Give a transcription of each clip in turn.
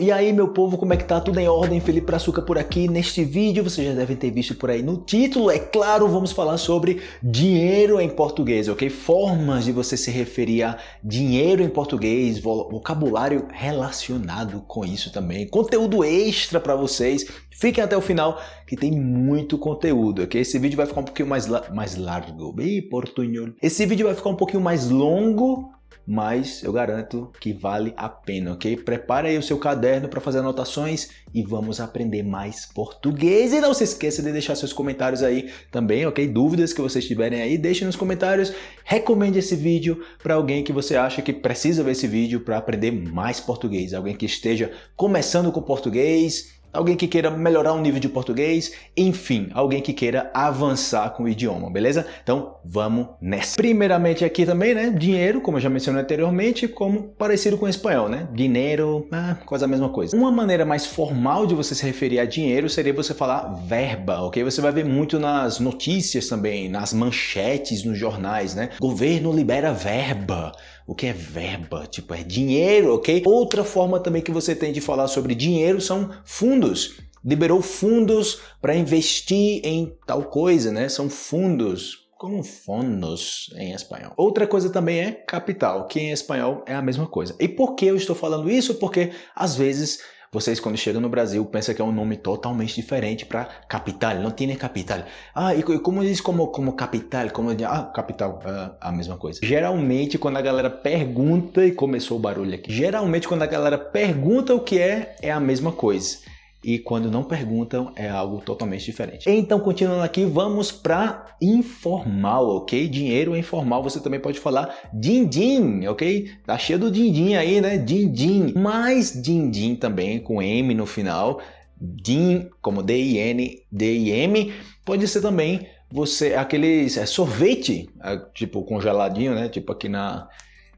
E aí meu povo, como é que tá? Tudo em ordem? Felipe Brazuca por aqui. Neste vídeo, vocês já devem ter visto por aí no título, é claro, vamos falar sobre dinheiro em português, ok? Formas de você se referir a dinheiro em português, vocabulário relacionado com isso também, conteúdo extra para vocês. Fiquem até o final que tem muito conteúdo, ok? Esse vídeo vai ficar um pouquinho mais, la mais largo. Ih, portunhol. Esse vídeo vai ficar um pouquinho mais longo, mas eu garanto que vale a pena, ok? Prepare aí o seu caderno para fazer anotações e vamos aprender mais português. E não se esqueça de deixar seus comentários aí também, ok? Dúvidas que vocês tiverem aí, deixem nos comentários. Recomende esse vídeo para alguém que você acha que precisa ver esse vídeo para aprender mais português. Alguém que esteja começando com português, alguém que queira melhorar o nível de português, enfim, alguém que queira avançar com o idioma, beleza? Então vamos nessa. Primeiramente aqui também, né, dinheiro, como eu já mencionei anteriormente, como parecido com espanhol, né? Dinheiro, ah, quase a mesma coisa. Uma maneira mais formal de você se referir a dinheiro seria você falar verba, ok? Você vai ver muito nas notícias também, nas manchetes, nos jornais, né? Governo libera verba. O que é verba? Tipo, é dinheiro, ok? Outra forma também que você tem de falar sobre dinheiro são fundos. Liberou fundos para investir em tal coisa, né? São fundos, como fondos em espanhol. Outra coisa também é capital, que em espanhol é a mesma coisa. E por que eu estou falando isso? Porque às vezes vocês, quando chegam no Brasil, pensam que é um nome totalmente diferente para capital. Não tem capital. Ah, e como diz como, como capital? Como, ah, capital, uh, a mesma coisa. Geralmente, quando a galera pergunta, e começou o barulho aqui. Geralmente, quando a galera pergunta o que é, é a mesma coisa e quando não perguntam é algo totalmente diferente. Então, continuando aqui, vamos para informal, ok? Dinheiro informal, você também pode falar din-din, ok? Tá cheio do din-din aí, né? Din-din. Mas din-din também com M no final, din como D-I-N, D-I-M, pode ser também você aqueles é, sorvete, é, tipo congeladinho, né? Tipo aqui na,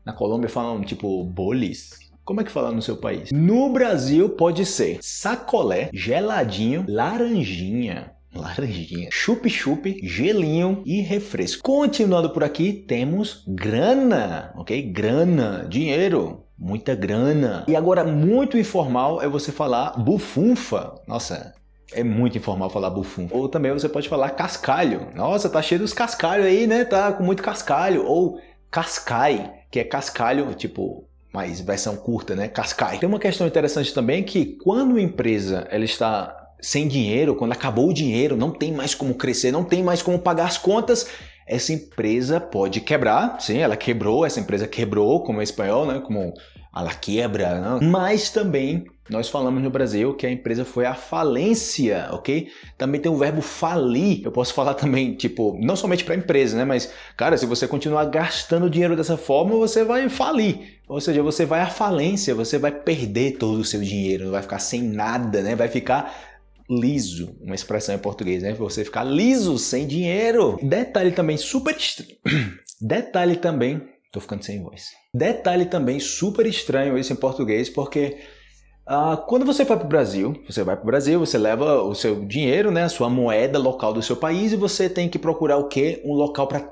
na Colômbia falam tipo bolis, como é que fala no seu país? No Brasil pode ser sacolé, geladinho, laranjinha, laranjinha, chup-chup, gelinho e refresco. Continuando por aqui, temos grana, ok? Grana, dinheiro, muita grana. E agora, muito informal é você falar bufunfa. Nossa, é muito informal falar bufunfa. Ou também você pode falar cascalho. Nossa, tá cheio dos cascalhos aí, né? Tá com muito cascalho. Ou cascai, que é cascalho, tipo mas versão curta, né? Cascai. Tem uma questão interessante também que quando a empresa ela está sem dinheiro, quando acabou o dinheiro, não tem mais como crescer, não tem mais como pagar as contas, essa empresa pode quebrar. Sim, ela quebrou, essa empresa quebrou, como é espanhol, né? Como ela quebra, né? mas também nós falamos no Brasil que a empresa foi à falência, ok? Também tem o verbo falir. Eu posso falar também, tipo, não somente para a empresa, né? Mas, cara, se você continuar gastando dinheiro dessa forma, você vai falir. Ou seja, você vai à falência, você vai perder todo o seu dinheiro, vai ficar sem nada, né? Vai ficar liso, uma expressão em português, né? Você ficar liso, sem dinheiro. Detalhe também super estranho. Detalhe também, tô ficando sem voz. Detalhe também super estranho isso em português, porque Uh, quando você vai para o Brasil, você vai para o Brasil, você leva o seu dinheiro, né, a sua moeda local do seu país e você tem que procurar o quê? Um local para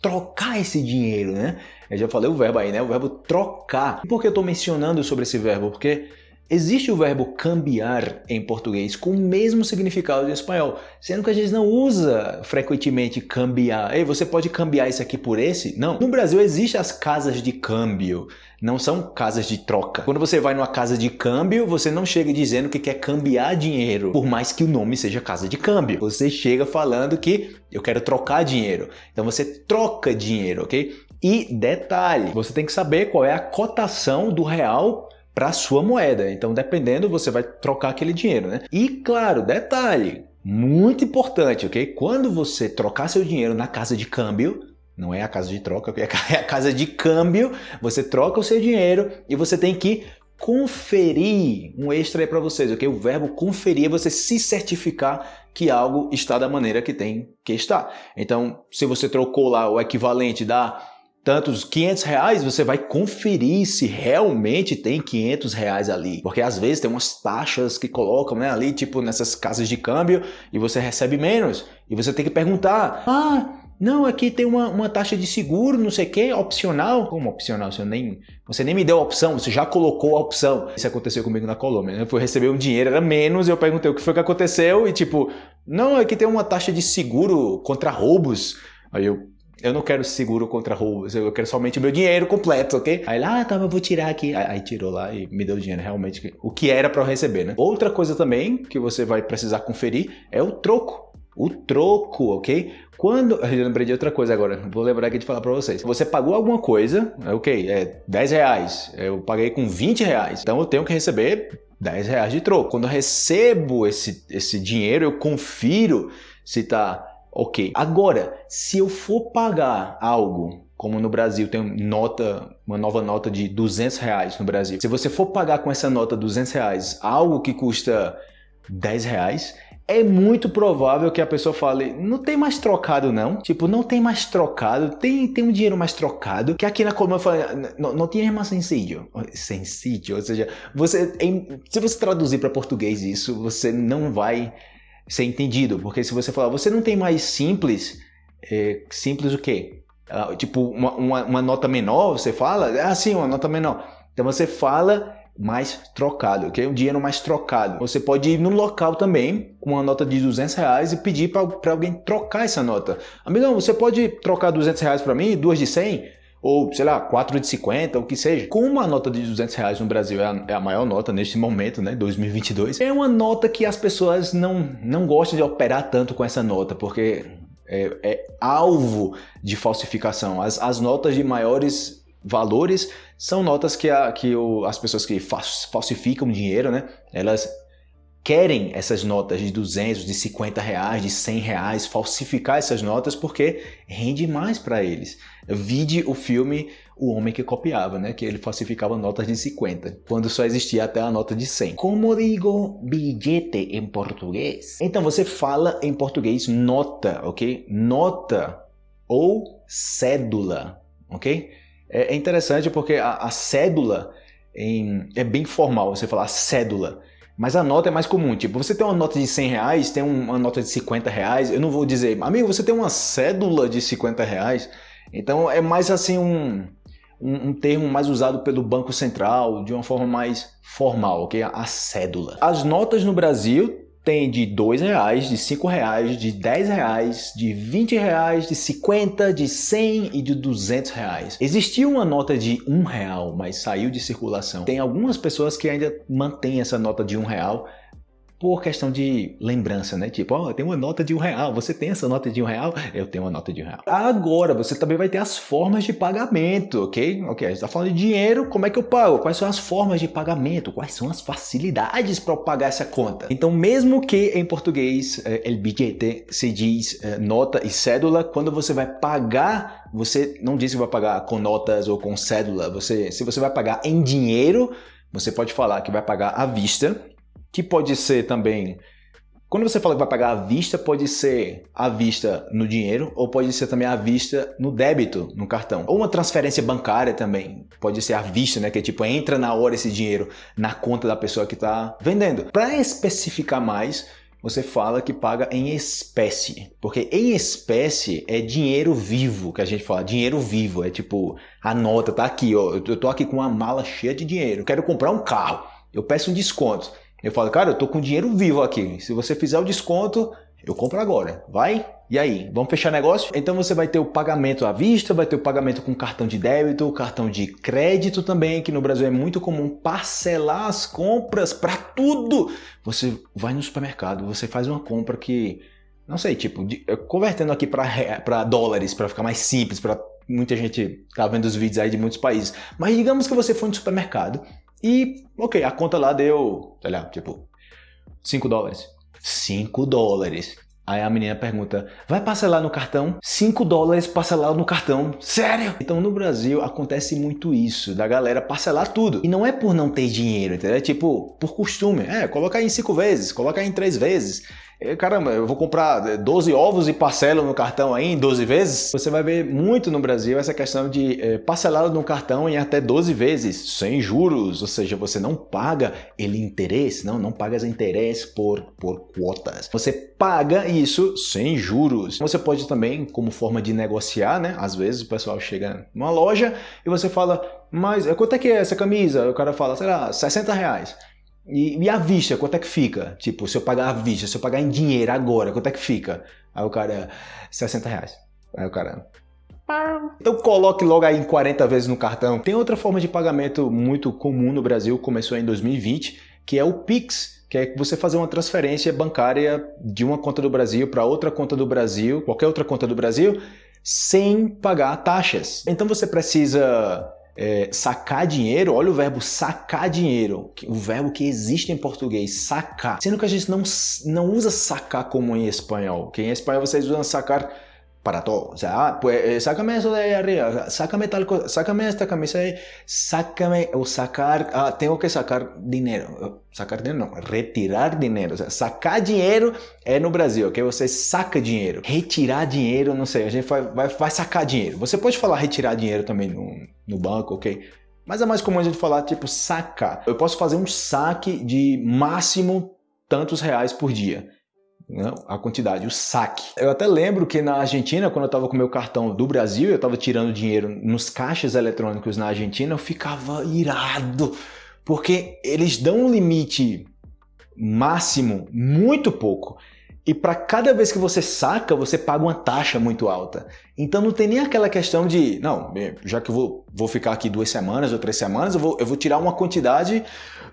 trocar esse dinheiro, né? Eu já falei o verbo aí, né? O verbo trocar. Por que eu estou mencionando sobre esse verbo? Porque Existe o verbo cambiar em português com o mesmo significado em espanhol, sendo que a gente não usa frequentemente cambiar. Ei, você pode cambiar isso aqui por esse? Não. No Brasil existem as casas de câmbio, não são casas de troca. Quando você vai numa casa de câmbio, você não chega dizendo que quer cambiar dinheiro, por mais que o nome seja casa de câmbio. Você chega falando que eu quero trocar dinheiro. Então você troca dinheiro, ok? E detalhe, você tem que saber qual é a cotação do real para sua moeda. Então, dependendo, você vai trocar aquele dinheiro, né? E claro, detalhe, muito importante, ok? Quando você trocar seu dinheiro na casa de câmbio, não é a casa de troca, é a casa de câmbio, você troca o seu dinheiro e você tem que conferir, um extra aí para vocês, ok? O verbo conferir é você se certificar que algo está da maneira que tem que estar. Então, se você trocou lá o equivalente da tantos 500 reais, você vai conferir se realmente tem 500 reais ali. Porque às vezes tem umas taxas que colocam né, ali, tipo nessas casas de câmbio, e você recebe menos. E você tem que perguntar, ah, Não, aqui tem uma, uma taxa de seguro, não sei o que, opcional. Como opcional? Você nem, você nem me deu a opção, você já colocou a opção. Isso aconteceu comigo na Colômbia. Né? Eu fui receber um dinheiro, era menos, eu perguntei o que foi que aconteceu, e tipo, não, aqui tem uma taxa de seguro contra roubos. Aí eu, eu não quero seguro contra roubos, eu quero somente o meu dinheiro completo, ok? Aí lá, ah, tá, eu vou tirar aqui. Aí, aí, tirou lá e me deu o dinheiro, realmente, o que era para eu receber, né? Outra coisa também que você vai precisar conferir é o troco. O troco, ok? Quando. Eu lembrei de outra coisa agora, vou lembrar aqui de falar para vocês. Você pagou alguma coisa, é ok, é 10 reais. Eu paguei com 20 reais. Então eu tenho que receber 10 reais de troco. Quando eu recebo esse, esse dinheiro, eu confiro se tá ok. Agora, se eu for pagar algo como no Brasil tem nota, uma nova nota de 200 reais no Brasil. Se você for pagar com essa nota 200 reais algo que custa 10 reais, é muito provável que a pessoa fale, não tem mais trocado não, tipo, não tem mais trocado, tem, tem um dinheiro mais trocado, que aqui na Colômbia fala, não, não tinha mais sencillo, sencillo, ou seja, você, em, se você traduzir para português isso, você não vai ser entendido, porque se você falar, você não tem mais simples, é, simples o quê? Ah, tipo, uma, uma, uma nota menor, você fala, ah sim, uma nota menor, então você fala mais trocado, ok? Um dinheiro mais trocado. Você pode ir no local também com uma nota de 200 reais e pedir para alguém trocar essa nota. Amigão, você pode trocar 200 reais para mim, duas de 100? Ou, sei lá, 4 de 50, o que seja. Como a nota de 200 reais no Brasil é a, é a, maior nota neste momento, né, 2022, é uma nota que as pessoas não, não gostam de operar tanto com essa nota, porque é, é alvo de falsificação. As, as notas de maiores valores são notas que, a, que o, as pessoas que falsificam dinheiro, né, elas querem essas notas de 200, de 50 reais, de 100 reais, falsificar essas notas porque rende mais para eles. Vide o filme O Homem que Copiava, né? que ele falsificava notas de 50, quando só existia até a nota de 100. Como digo bilhete em português? Então você fala em português nota, ok? Nota ou cédula, ok? É, é interessante porque a, a cédula em, é bem formal, você falar cédula. Mas a nota é mais comum, tipo, você tem uma nota de 100 reais, tem uma nota de 50 reais, eu não vou dizer, amigo, você tem uma cédula de 50 reais, então é mais assim um, um, um, termo mais usado pelo Banco Central, de uma forma mais formal, é a cédula. As notas no Brasil tem de dois reais, de cinco reais, de dez reais, de vinte reais, de cinquenta, de cem e de duzentos reais. Existia uma nota de um real, mas saiu de circulação. Tem algumas pessoas que ainda mantêm essa nota de um real, por questão de lembrança, né? Tipo, ó, oh, tem uma nota de um real, você tem essa nota de um real? Eu tenho uma nota de um real. Agora, você também vai ter as formas de pagamento, ok? Ok, a gente tá falando de dinheiro, como é que eu pago? Quais são as formas de pagamento? Quais são as facilidades para eu pagar essa conta? Então, mesmo que em português, eh, el billete se diz eh, nota e cédula, quando você vai pagar, você não diz que vai pagar com notas ou com cédula. Você, se você vai pagar em dinheiro, você pode falar que vai pagar à vista, que pode ser também. Quando você fala que vai pagar à vista, pode ser à vista no dinheiro ou pode ser também à vista no débito, no cartão. Ou uma transferência bancária também, pode ser à vista, né? Que é tipo, entra na hora esse dinheiro na conta da pessoa que está vendendo. Para especificar mais, você fala que paga em espécie, porque em espécie é dinheiro vivo, que a gente fala, dinheiro vivo, é tipo, a nota tá aqui, ó, eu tô aqui com uma mala cheia de dinheiro, quero comprar um carro, eu peço um desconto. Eu falo, cara, eu tô com dinheiro vivo aqui. Se você fizer o desconto, eu compro agora. Vai? E aí, vamos fechar negócio? Então você vai ter o pagamento à vista, vai ter o pagamento com cartão de débito, cartão de crédito também, que no Brasil é muito comum parcelar as compras para tudo. Você vai no supermercado, você faz uma compra que, não sei, tipo, de, convertendo aqui para dólares, para ficar mais simples, para muita gente tá vendo os vídeos aí de muitos países. Mas digamos que você foi no supermercado e, ok, a conta lá deu, sei lá, tipo, 5 dólares. 5 dólares. Aí a menina pergunta, vai parcelar no cartão? 5 dólares parcelar no cartão. Sério? Então no Brasil acontece muito isso, da galera parcelar tudo. E não é por não ter dinheiro, entendeu? É tipo, por costume. É, colocar em 5 vezes, colocar em 3 vezes. Caramba, eu vou comprar 12 ovos e parcelo no cartão aí em 12 vezes. Você vai ver muito no Brasil essa questão de é, parcelado no cartão em até 12 vezes, sem juros, ou seja, você não paga ele interesse, não, não paga interesse por, por quotas. Você paga isso sem juros. Você pode também, como forma de negociar, né? Às vezes o pessoal chega numa loja e você fala, mas quanto é que é essa camisa? O cara fala, sei lá, 60 reais. E, e, a vista, quanto é que fica? Tipo, se eu pagar a vista, se eu pagar em dinheiro agora, quanto é que fica? Aí o cara, 60 reais. Aí o cara... Então coloque logo aí em 40 vezes no cartão. Tem outra forma de pagamento muito comum no Brasil, começou em 2020, que é o Pix, que é você fazer uma transferência bancária de uma conta do Brasil para outra conta do Brasil, qualquer outra conta do Brasil, sem pagar taxas. Então você precisa é, sacar dinheiro, olha o verbo sacar dinheiro, o verbo que existe em português, sacar. Sendo que a gente não, não usa sacar como em espanhol, que em espanhol vocês usam sacar para todo. O sea, ah, pues eh, sácame eso de ahí arriba, sácame tal cosa, sácame esta camisa ahí, sácame o sacar, ah, tengo que sacar dinheiro. Sacar dinheiro não, retirar dinheiro. O sea, sacar dinheiro é no Brasil, que você saca dinheiro. Retirar dinheiro, não sei, a gente vai, vai, vai sacar dinheiro. Você pode falar retirar dinheiro também no, no banco, ok? Mas é mais comum a gente falar tipo sacar. Eu posso fazer um saque de máximo tantos reais por dia né, a quantidade, o saque. Eu até lembro que na Argentina, quando eu estava com meu cartão do Brasil, eu estava tirando dinheiro nos caixas eletrônicos na Argentina, eu ficava irado, porque eles dão um limite máximo muito pouco. E para cada vez que você saca, você paga uma taxa muito alta. Então não tem nem aquela questão de, não, já que eu vou, vou ficar aqui duas semanas ou três semanas, eu vou, eu vou tirar uma quantidade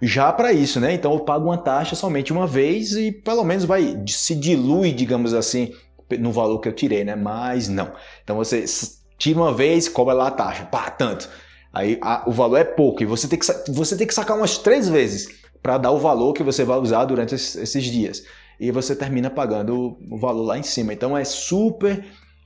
já para isso, né? Então eu pago uma taxa somente uma vez e pelo menos vai se dilui, digamos assim, no valor que eu tirei, né? Mas não. Então você tira uma vez, cobra lá a taxa, pá, tanto. Aí a, o valor é pouco e você tem que, você tem que sacar umas três vezes para dar o valor que você vai usar durante esses, esses dias e você termina pagando o valor lá em cima. Então é super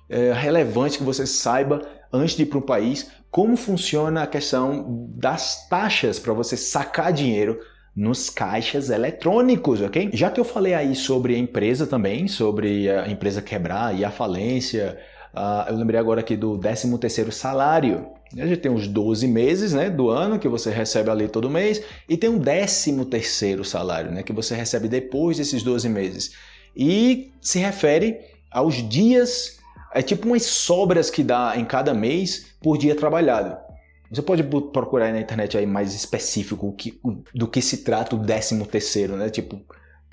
é, relevante que você saiba, antes de ir para um país, como funciona a questão das taxas para você sacar dinheiro nos caixas eletrônicos, ok? Já que eu falei aí sobre a empresa também, sobre a empresa quebrar e a falência, uh, eu lembrei agora aqui do 13º salário. A gente tem os 12 meses né, do ano que você recebe ali todo mês e tem um 13 terceiro salário né, que você recebe depois desses 12 meses. E se refere aos dias, é tipo umas sobras que dá em cada mês por dia trabalhado. Você pode procurar na internet aí mais específico que, do que se trata o 13 terceiro, né? Tipo,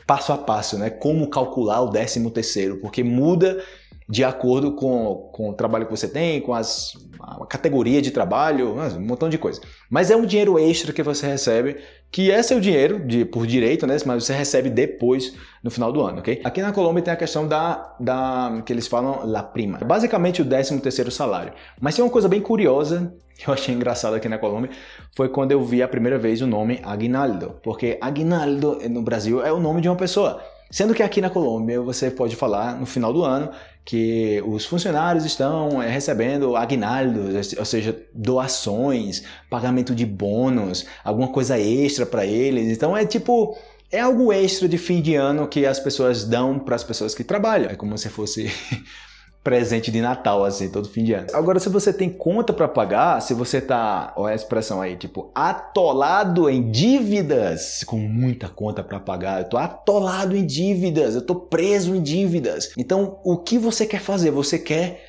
passo a passo, né? Como calcular o 13 terceiro, porque muda de acordo com, com o trabalho que você tem, com as, a categoria de trabalho, um montão de coisa. Mas é um dinheiro extra que você recebe, que é seu dinheiro de, por direito, né? mas você recebe depois no final do ano, ok? Aqui na Colômbia tem a questão da, da que eles falam la prima, basicamente o 13 terceiro salário. Mas tem uma coisa bem curiosa que eu achei engraçado aqui na Colômbia, foi quando eu vi a primeira vez o nome aguinaldo, porque aguinaldo no Brasil é o nome de uma pessoa. Sendo que aqui na Colômbia você pode falar no final do ano que os funcionários estão eh, recebendo aguinaldos, ou seja, doações, pagamento de bônus, alguma coisa extra para eles. Então é tipo, é algo extra de fim de ano que as pessoas dão para as pessoas que trabalham. É como se fosse presente de Natal, assim, todo fim de ano. Agora, se você tem conta para pagar, se você tá, olha a expressão aí, tipo, atolado em dívidas, com muita conta para pagar, eu tô atolado em dívidas, eu tô preso em dívidas. Então, o que você quer fazer? Você quer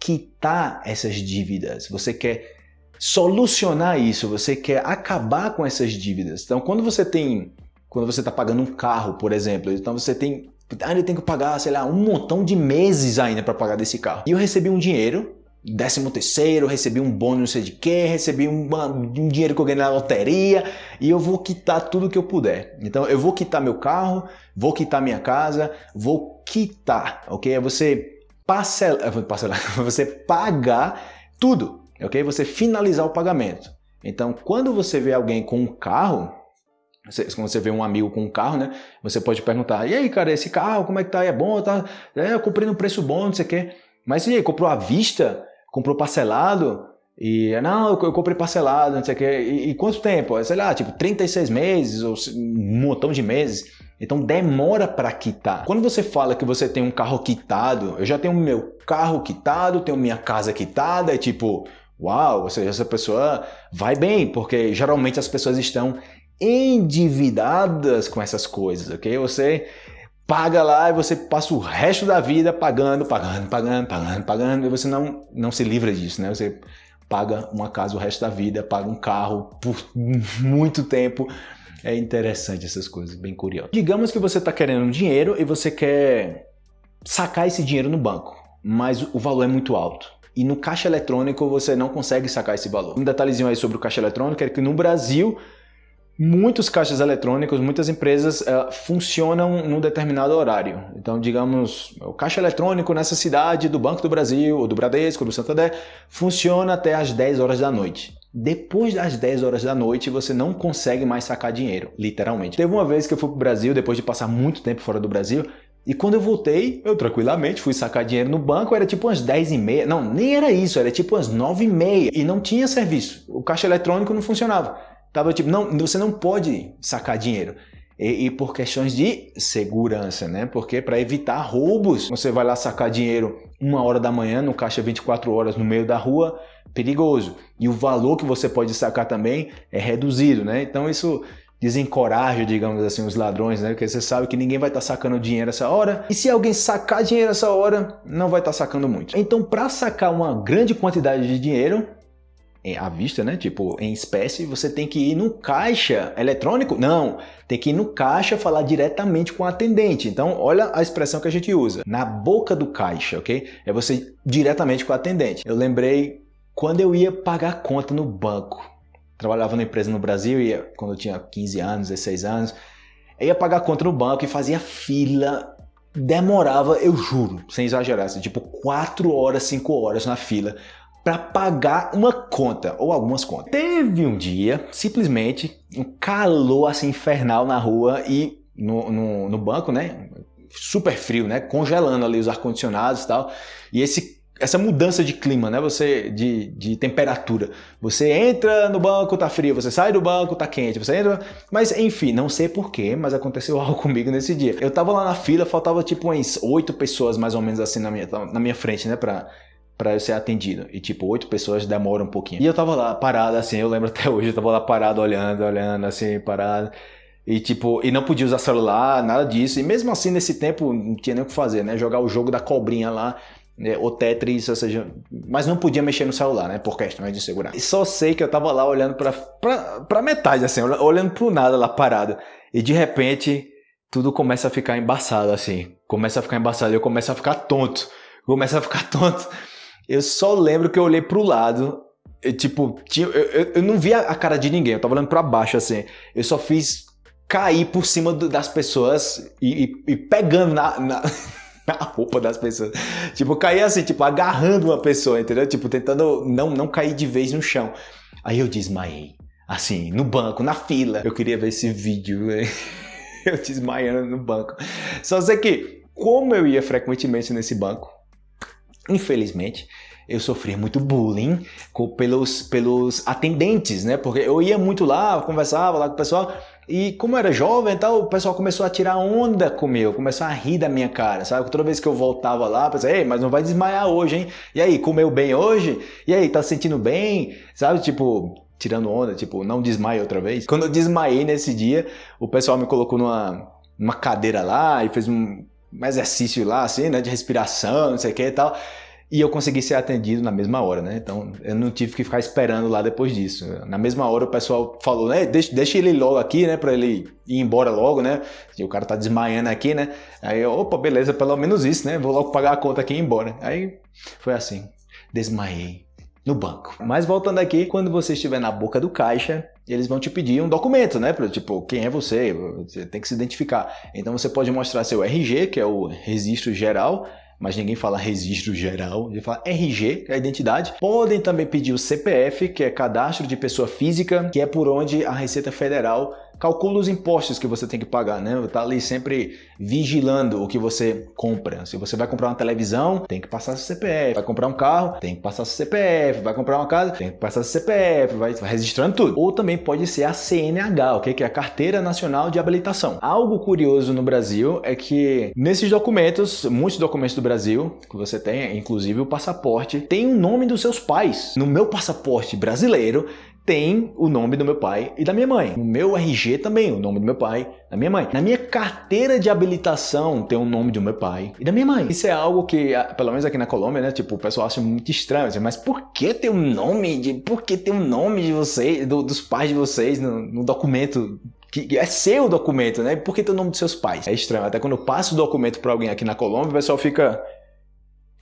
quitar essas dívidas, você quer solucionar isso, você quer acabar com essas dívidas. Então, quando você tem, quando você está pagando um carro, por exemplo, então você tem Ainda tem que pagar, sei lá, um montão de meses ainda para pagar desse carro. E eu recebi um dinheiro, décimo terceiro, recebi um bônus não sei de quê, recebi um, dinheiro que eu ganhei na loteria e eu vou quitar tudo que eu puder. Então eu vou quitar meu carro, vou quitar minha casa, vou quitar, ok? É você parcelar, parcelar você pagar tudo, ok? Você finalizar o pagamento. Então quando você vê alguém com um carro, quando você vê um amigo com um carro, né? Você pode perguntar, e aí, cara, esse carro, como é que tá? É bom? Tá? É, eu comprei no preço bom, não sei o quê. Mas e aí, comprou à vista? Comprou parcelado? E, não, eu, comprei parcelado, não sei o quê. E, e quanto tempo? Sei lá, tipo, 36 meses ou um montão de meses. Então demora para quitar. Quando você fala que você tem um carro quitado, eu já tenho meu carro quitado, tenho minha casa quitada, é tipo, uau, ou seja, essa pessoa vai bem, porque geralmente as pessoas estão endividadas com essas coisas, ok? Você paga lá e você passa o resto da vida pagando, pagando, pagando, pagando, pagando, e você não, não se livra disso, né? Você paga uma casa o resto da vida, paga um carro por muito tempo. É interessante essas coisas, bem curioso. Digamos que você está querendo dinheiro e você quer sacar esse dinheiro no banco, mas o valor é muito alto. E no caixa eletrônico você não consegue sacar esse valor. Um detalhezinho aí sobre o caixa eletrônico é que no Brasil Muitos caixas eletrônicos, muitas empresas uh, funcionam num determinado horário. Então, digamos, o caixa eletrônico nessa cidade do Banco do Brasil, ou do Bradesco, ou do Santander, funciona até às 10 horas da noite. Depois das 10 horas da noite, você não consegue mais sacar dinheiro, literalmente. Teve uma vez que eu fui para o Brasil, depois de passar muito tempo fora do Brasil, e quando eu voltei, eu tranquilamente fui sacar dinheiro no banco, era tipo umas 10 e meia. Não, nem era isso, era tipo umas 9 e meia. E não tinha serviço. O caixa eletrônico não funcionava. Tava tipo, não, você não pode sacar dinheiro. E, e, por questões de segurança, né? Porque para evitar roubos, você vai lá sacar dinheiro uma hora da manhã no caixa 24 horas no meio da rua, perigoso. E o valor que você pode sacar também é reduzido, né? Então isso desencoraja, digamos assim, os ladrões, né? Porque você sabe que ninguém vai estar tá sacando dinheiro essa hora. E se alguém sacar dinheiro essa hora, não vai estar tá sacando muito. Então, para sacar uma grande quantidade de dinheiro, à vista, né? Tipo, em espécie, você tem que ir no caixa eletrônico? Não, tem que ir no caixa falar diretamente com o atendente. Então, olha a expressão que a gente usa. Na boca do caixa, ok? É você diretamente com o atendente. Eu lembrei quando eu ia pagar conta no banco. Trabalhava numa empresa no Brasil, ia, quando eu tinha 15 anos, 16 anos. Eu ia pagar conta no banco e fazia fila demorava, eu juro, sem exagerar, assim, tipo 4 horas, 5 horas na fila para pagar uma conta ou algumas contas. Teve um dia, simplesmente, um calor assim infernal na rua e no, no, no banco, né? Super frio, né? Congelando ali os ar-condicionados e tal. E esse essa mudança de clima, né? Você de, de temperatura. Você entra no banco, tá frio, você sai do banco, tá quente, você entra, mas enfim, não sei porquê, mas aconteceu algo comigo nesse dia. Eu tava lá na fila, faltava tipo umas oito pessoas mais ou menos assim na minha, na minha frente, né, para para eu ser atendido. E tipo, oito pessoas demoram um pouquinho. E eu tava lá parado assim, eu lembro até hoje, eu tava lá parado olhando, olhando assim, parado. E tipo, e não podia usar celular, nada disso. E mesmo assim, nesse tempo, não tinha nem o que fazer, né? Jogar o jogo da cobrinha lá, né? o Tetris, ou seja, mas não podia mexer no celular, né? Por questões de segurança. E só sei que eu tava lá olhando pra, pra, pra metade, assim, olhando pro nada lá parado. E de repente, tudo começa a ficar embaçado, assim. Começa a ficar embaçado, eu começo a ficar tonto. Começa a ficar tonto. Eu só lembro que eu olhei pro lado, e, tipo, tinha, eu, eu, eu, não via a cara de ninguém, eu tava olhando pra baixo assim. Eu só fiz cair por cima do, das pessoas e, e, e pegando na, na, na, roupa das pessoas. Tipo, cair assim, tipo, agarrando uma pessoa, entendeu? Tipo, tentando não, não cair de vez no chão. Aí eu desmaiei. Assim, no banco, na fila. Eu queria ver esse vídeo, eu desmaiando no banco. Só sei que, como eu ia frequentemente nesse banco, Infelizmente, eu sofria muito bullying pelos, pelos atendentes, né? Porque eu ia muito lá, conversava lá com o pessoal, e como eu era jovem tal, o pessoal começou a tirar onda comigo, começou a rir da minha cara, sabe? Toda vez que eu voltava lá, pensei, ei, mas não vai desmaiar hoje, hein? E aí, comeu bem hoje? E aí, tá se sentindo bem? Sabe? Tipo, tirando onda, tipo, não desmaia outra vez. Quando eu desmaiei nesse dia, o pessoal me colocou numa, numa cadeira lá e fez um, um exercício lá, assim, né, de respiração, não sei o que e tal. E eu consegui ser atendido na mesma hora, né? Então eu não tive que ficar esperando lá depois disso. Na mesma hora o pessoal falou, né? Deixa, deixa ele logo aqui, né? Pra ele ir embora logo, né? E o cara tá desmaiando aqui, né? Aí opa, beleza, pelo menos isso, né? Vou logo pagar a conta aqui e ir embora. Aí foi assim, desmaiei no banco. Mas voltando aqui, quando você estiver na boca do caixa, eles vão te pedir um documento, né? Tipo, quem é você? Você tem que se identificar. Então você pode mostrar seu RG, que é o registro geral, mas ninguém fala registro geral, ele fala RG, que é a identidade. Podem também pedir o CPF, que é cadastro de pessoa física, que é por onde a Receita Federal calcula os impostos que você tem que pagar, né? Tá ali sempre vigilando o que você compra. Se você vai comprar uma televisão, tem que passar seu CPF. Vai comprar um carro, tem que passar seu CPF. Vai comprar uma casa, tem que passar seu CPF. Vai registrando tudo. Ou também pode ser a CNH, ok? Que é a Carteira Nacional de Habilitação. Algo curioso no Brasil é que nesses documentos, muitos documentos do Brasil que você tem, inclusive o passaporte, tem o nome dos seus pais. No meu passaporte brasileiro tem o nome do meu pai e da minha mãe. No meu RG também, o nome do meu pai e da minha mãe. Na minha carteira de habilitação tem o nome do meu pai e da minha mãe. Isso é algo que, pelo menos aqui na Colômbia, né, tipo, o pessoal acha muito estranho, assim, mas por que tem o um nome de, por que tem o um nome de vocês, do, dos pais de vocês no, no documento que é seu documento, né? Por que tem o nome dos seus pais? É estranho. Até quando eu passo o documento para alguém aqui na Colômbia, o pessoal fica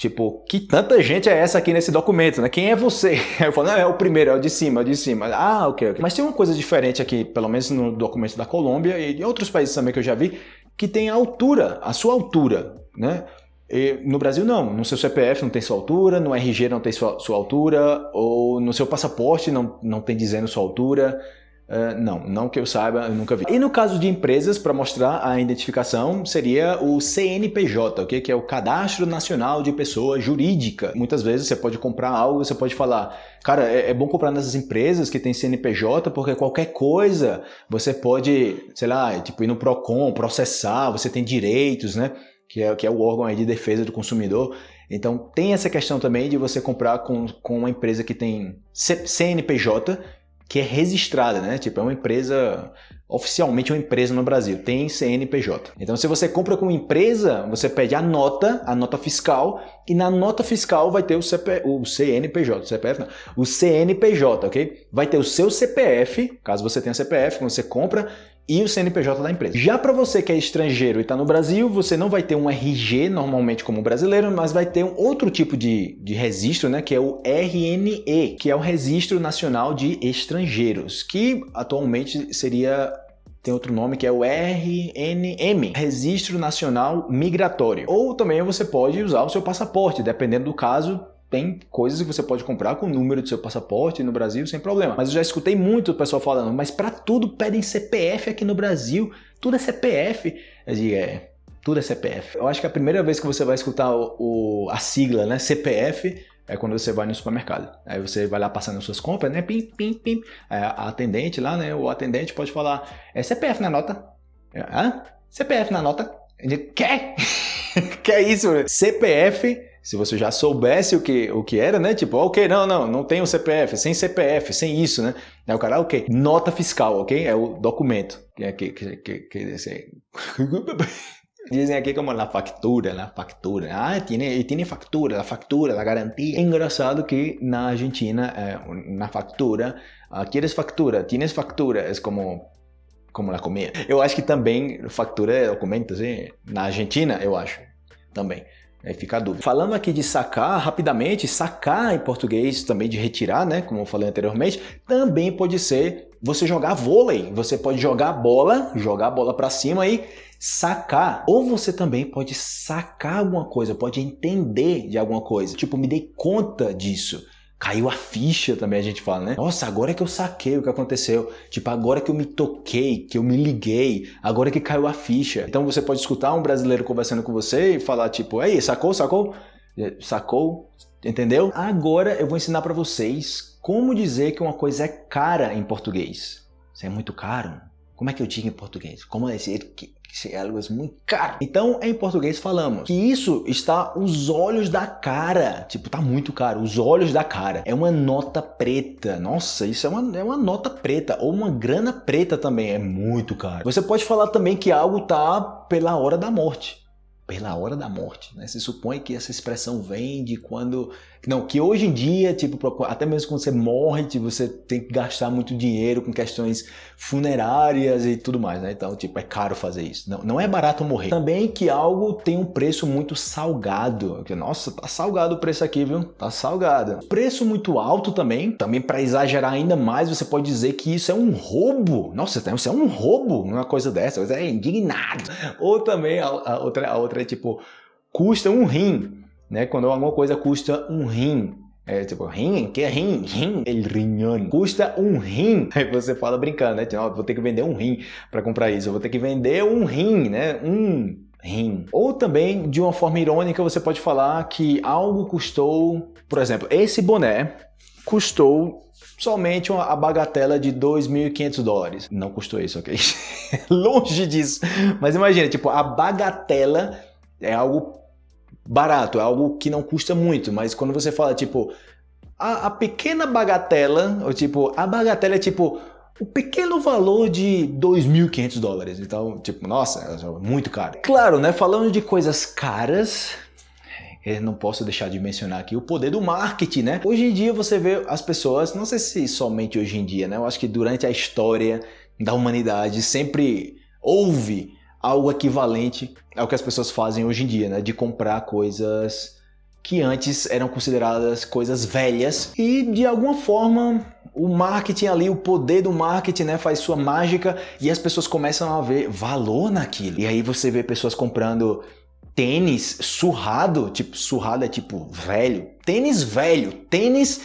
Tipo, que tanta gente é essa aqui nesse documento, né? Quem é você? Eu falo, não, é o primeiro, é o de cima, é o de cima. Ah, ok, ok. Mas tem uma coisa diferente aqui, pelo menos no documento da Colômbia e em outros países também que eu já vi, que tem a altura, a sua altura, né? E no Brasil não, no seu CPF não tem sua altura, no RG não tem sua, sua altura, ou no seu passaporte não, não tem dizendo sua altura. Uh, não, não que eu saiba, eu nunca vi. E no caso de empresas, para mostrar a identificação, seria o CNPJ, okay? que é o Cadastro Nacional de Pessoa Jurídica. Muitas vezes você pode comprar algo, você pode falar, cara, é, é bom comprar nessas empresas que tem CNPJ, porque qualquer coisa você pode, sei lá, tipo ir no PROCON, processar, você tem direitos, né? Que é, que é o órgão de defesa do consumidor. Então tem essa questão também de você comprar com, com uma empresa que tem CNPJ, que é registrada, né? Tipo, é uma empresa, oficialmente uma empresa no Brasil, tem CNPJ. Então, se você compra com empresa, você pede a nota, a nota fiscal, e na nota fiscal vai ter o, CP, o CNPJ, CPF não, o CNPJ, ok? Vai ter o seu CPF, caso você tenha CPF, quando você compra, e o CNPJ da empresa. Já para você que é estrangeiro e está no Brasil, você não vai ter um RG normalmente como brasileiro, mas vai ter um outro tipo de, de registro, né, que é o RNE, que é o Registro Nacional de Estrangeiros, que atualmente seria tem outro nome que é o RNM, Registro Nacional Migratório. Ou também você pode usar o seu passaporte, dependendo do caso, tem coisas que você pode comprar com o número do seu passaporte no Brasil sem problema. Mas eu já escutei muito o pessoal falando, mas para tudo pedem CPF aqui no Brasil, tudo é CPF. Eu digo, é, tudo é CPF. Eu acho que a primeira vez que você vai escutar o, o, a sigla, né, CPF, é quando você vai no supermercado. Aí você vai lá passando as suas compras, né, pim, pim, pim. Aí a atendente lá, né, o atendente pode falar, é CPF na nota. Hã? CPF na nota. Ele, quer? que é isso? CPF se você já soubesse o que, o que era, né? Tipo, ok, não, não, não tem o CPF, sem CPF, sem isso, né? Aí o cara, ok, nota fiscal, ok? É o documento. Que, que, que, que, Dizem aqui como na factura, na factura. Ah, tiene, tiene factura, a factura, a garantia. É engraçado que na Argentina, eh, na factura, ah, queres factura, tienes factura, é como como na comida. Eu acho que também factura é documento, assim, na Argentina, eu acho, também. Aí fica a dúvida. Falando aqui de sacar, rapidamente, sacar em português também de retirar, né? Como eu falei anteriormente, também pode ser você jogar vôlei. Você pode jogar a bola, jogar a bola para cima e sacar. Ou você também pode sacar alguma coisa, pode entender de alguma coisa. Tipo, me dei conta disso caiu a ficha também a gente fala, né? Nossa, agora que eu saquei o que aconteceu. Tipo, agora que eu me toquei, que eu me liguei, agora que caiu a ficha. Então você pode escutar um brasileiro conversando com você e falar tipo, aí, sacou, sacou? É, sacou? Entendeu? Agora eu vou ensinar para vocês como dizer que uma coisa é cara em português. Isso é muito caro. Como é que eu digo em português? Como dizer isso é algo muito caro. Então, em português falamos que isso está os olhos da cara. Tipo, tá muito caro. Os olhos da cara. É uma nota preta. Nossa, isso é uma, é uma nota preta. Ou uma grana preta também. É muito caro. Você pode falar também que algo tá pela hora da morte. Pela hora da morte. Né? Se supõe que essa expressão vem de quando não, que hoje em dia, tipo, até mesmo quando você morre, tipo, você tem que gastar muito dinheiro com questões funerárias e tudo mais, né? Então, tipo, é caro fazer isso. Não, não é barato morrer. Também que algo tem um preço muito salgado. Nossa, tá salgado o preço aqui, viu? Tá salgado. Preço muito alto também. Também para exagerar ainda mais, você pode dizer que isso é um roubo. Nossa, isso é um roubo, uma coisa dessa. Você é indignado. Ou também a, a outra, a outra é tipo, custa um rim né? Quando alguma coisa custa um rim, É tipo, rim? Que é rim? Rim? El riñón. Custa um rim. Aí você fala brincando, né? Tipo, vou ter que vender um rim para comprar isso. Eu vou ter que vender um rim, né? Um rim. Ou também, de uma forma irônica, você pode falar que algo custou... Por exemplo, esse boné custou somente uma, a bagatela de 2.500 dólares. Não custou isso, ok? Longe disso. Mas imagina, tipo, a bagatela é algo barato, é algo que não custa muito, mas quando você fala, tipo, a, a pequena bagatela, ou tipo, a bagatela é tipo o pequeno valor de 2.500 dólares. Então, tipo, nossa, é muito caro. Claro, né? Falando de coisas caras, eu não posso deixar de mencionar aqui o poder do marketing, né? Hoje em dia você vê as pessoas, não sei se somente hoje em dia, né? Eu acho que durante a história da humanidade sempre houve algo equivalente ao que as pessoas fazem hoje em dia, né? De comprar coisas que antes eram consideradas coisas velhas e de alguma forma o marketing ali, o poder do marketing, né, faz sua mágica e as pessoas começam a ver valor naquilo. E aí você vê pessoas comprando tênis surrado, tipo, surrado é tipo velho, tênis velho, tênis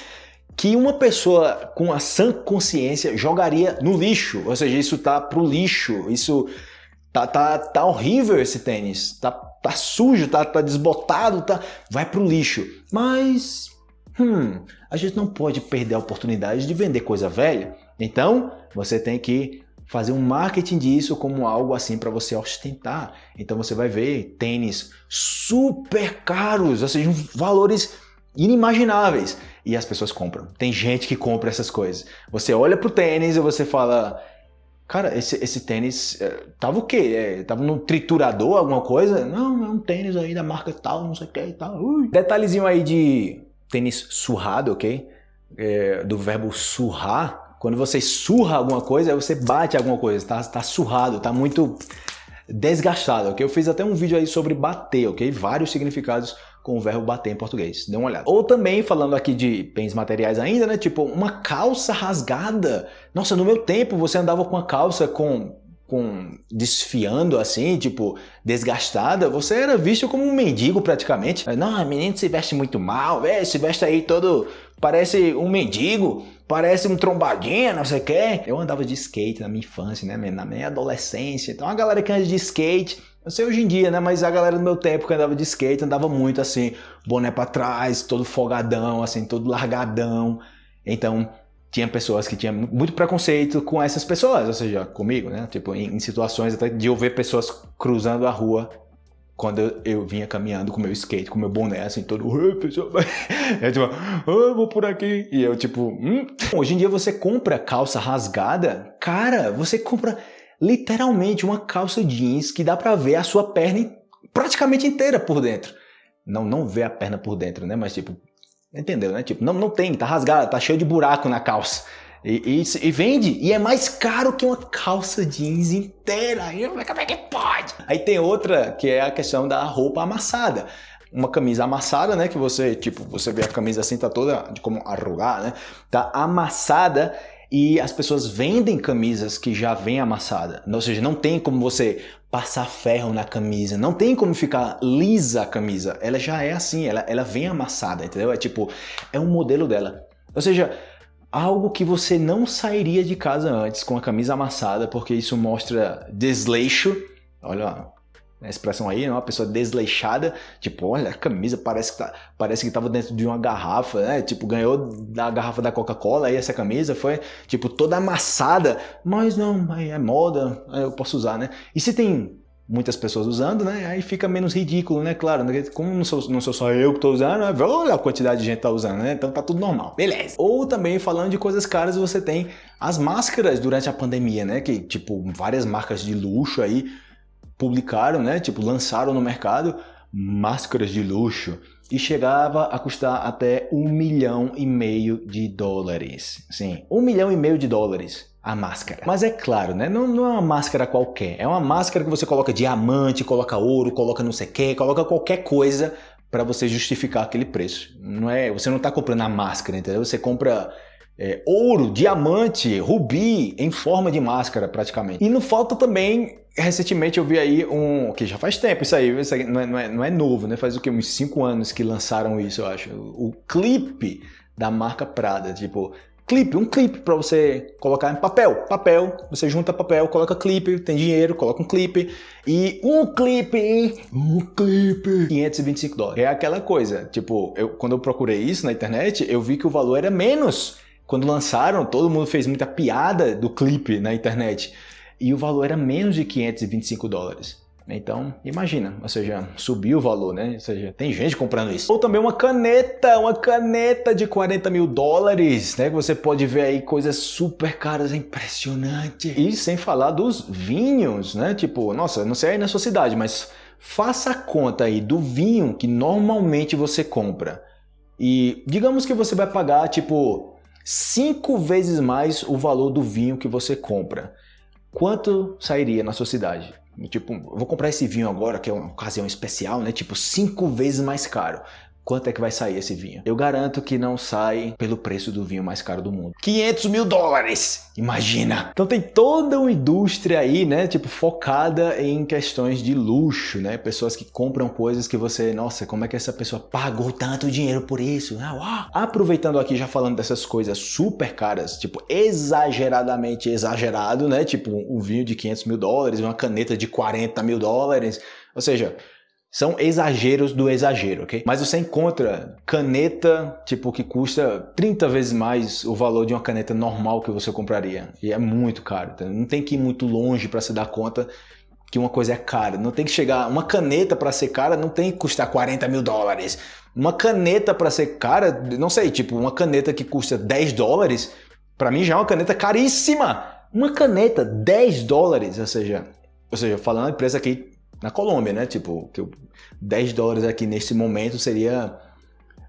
que uma pessoa com a sã consciência jogaria no lixo, ou seja, isso tá pro lixo, isso tá, tá, tá horrível esse tênis, tá, tá sujo, tá, tá desbotado, tá, vai pro lixo. Mas, hum, a gente não pode perder a oportunidade de vender coisa velha, então você tem que fazer um marketing disso como algo assim para você ostentar. Então você vai ver tênis super caros, ou seja, valores inimagináveis e as pessoas compram. Tem gente que compra essas coisas. Você olha pro tênis e você fala, cara, esse, esse tênis é, tava o quê? É, tava no triturador, alguma coisa? Não, é um tênis aí da marca tal, não sei o que e tal. Ui. Detalhezinho aí de tênis surrado, ok? É, do verbo surrar, quando você surra alguma coisa, você bate alguma coisa, tá, tá surrado, tá muito desgastado, ok? Eu fiz até um vídeo aí sobre bater, ok? Vários significados com o verbo bater em português, dê uma olhada. Ou também, falando aqui de bens materiais ainda, né? Tipo, uma calça rasgada. Nossa, no meu tempo você andava com a calça com com desfiando assim, tipo, desgastada, você era visto como um mendigo praticamente. Não, menino se veste muito mal, é, se veste aí todo, parece um mendigo, parece um trombadinha, não sei o que. Eu andava de skate na minha infância, né, na minha adolescência, então a galera que anda de skate, eu sei hoje em dia, né, mas a galera do meu tempo que andava de skate andava muito assim, boné pra trás, todo folgadão, assim, todo largadão, então tinha pessoas que tinham muito preconceito com essas pessoas, ou seja, comigo, né? Tipo, em, em situações até de eu ver pessoas cruzando a rua quando eu, eu, vinha caminhando com meu skate, com meu boné, assim, todo, pessoal, é tipo, oh, vou por aqui, e eu tipo, hum? hoje em dia você compra calça rasgada, cara, você compra literalmente uma calça jeans que dá pra ver a sua perna praticamente inteira por dentro. Não, não ver a perna por dentro, né, mas tipo, Entendeu, né? Tipo, não, não tem, tá rasgada, tá cheio de buraco na calça. E, e, e, vende, e é mais caro que uma calça jeans inteira. Como é que pode? Aí tem outra que é a questão da roupa amassada. Uma camisa amassada, né? Que você, tipo, você vê a camisa assim, tá toda de como arrugar, né? Tá amassada e as pessoas vendem camisas que já vem amassada. Ou seja, não tem como você passar ferro na camisa, não tem como ficar lisa a camisa. Ela já é assim, ela, ela vem amassada, entendeu? É tipo, é um modelo dela. Ou seja, algo que você não sairia de casa antes com a camisa amassada, porque isso mostra desleixo. Olha, a expressão aí, né? uma pessoa desleixada, tipo, olha, a camisa parece que, tá, parece que tava dentro de uma garrafa, né? Tipo, ganhou da garrafa da Coca-Cola aí essa camisa, foi, tipo, toda amassada, mas não, é moda, eu posso usar, né? E se tem muitas pessoas usando, né? Aí fica menos ridículo, né? Claro, né? como não sou, não sou só eu que tô usando, né? olha a quantidade de gente que tá usando, né? Então tá tudo normal, beleza. Ou também, falando de coisas caras, você tem as máscaras durante a pandemia, né? Que, tipo, várias marcas de luxo aí, publicaram, né, tipo, lançaram no mercado máscaras de luxo e chegava a custar até um milhão e meio de dólares. Sim, um milhão e meio de dólares a máscara. Mas é claro, né? Não, não, é uma máscara qualquer. É uma máscara que você coloca diamante, coloca ouro, coloca não sei o que, coloca qualquer coisa para você justificar aquele preço. Não é, você não está comprando a máscara, entendeu? Você compra é, ouro, diamante, rubi em forma de máscara praticamente. E não falta também recentemente eu vi aí um. que já faz tempo isso aí, isso aí não, é, não, é, não é novo, né? Faz o que? Uns 5 anos que lançaram isso, eu acho. O, o clipe da marca Prada. Tipo, clipe, um clipe para você colocar em papel. Papel, você junta papel, coloca clipe, tem dinheiro, coloca um clipe. E um clipe, um clipe, 525 dólares. É aquela coisa, tipo, eu, quando eu procurei isso na internet, eu vi que o valor era menos. Quando lançaram, todo mundo fez muita piada do clipe na internet. E o valor era menos de 525 dólares. Então, imagina, ou seja, subiu o valor, né? Ou seja, tem gente comprando isso. Ou também uma caneta, uma caneta de 40 mil dólares, né? Que você pode ver aí coisas super caras, é impressionante. E sem falar dos vinhos, né? Tipo, nossa, não sei aí na sua cidade, mas faça a conta aí do vinho que normalmente você compra. E digamos que você vai pagar, tipo, cinco vezes mais o valor do vinho que você compra. Quanto sairia na sua cidade? Tipo, vou comprar esse vinho agora, que é uma ocasião especial, né? Tipo, cinco vezes mais caro. Quanto é que vai sair esse vinho? Eu garanto que não sai pelo preço do vinho mais caro do mundo. 500 mil dólares! Imagina! Então tem toda uma indústria aí, né? Tipo, focada em questões de luxo, né? Pessoas que compram coisas que você... Nossa, como é que essa pessoa pagou tanto dinheiro por isso? Ah. Aproveitando aqui, já falando dessas coisas super caras, tipo, exageradamente exagerado, né? Tipo, um vinho de 500 mil dólares, uma caneta de 40 mil dólares. Ou seja, são exageros do exagero, ok? Mas você encontra caneta, tipo, que custa 30 vezes mais o valor de uma caneta normal que você compraria. E é muito caro. Tá? Não tem que ir muito longe para se dar conta que uma coisa é cara. Não tem que chegar... Uma caneta para ser cara não tem que custar 40 mil dólares. Uma caneta para ser cara, não sei, tipo, uma caneta que custa 10 dólares, para mim já é uma caneta caríssima. Uma caneta, 10 dólares, ou seja... Ou seja, falando a empresa aqui na Colômbia, né? Tipo, que 10 dólares aqui nesse momento seria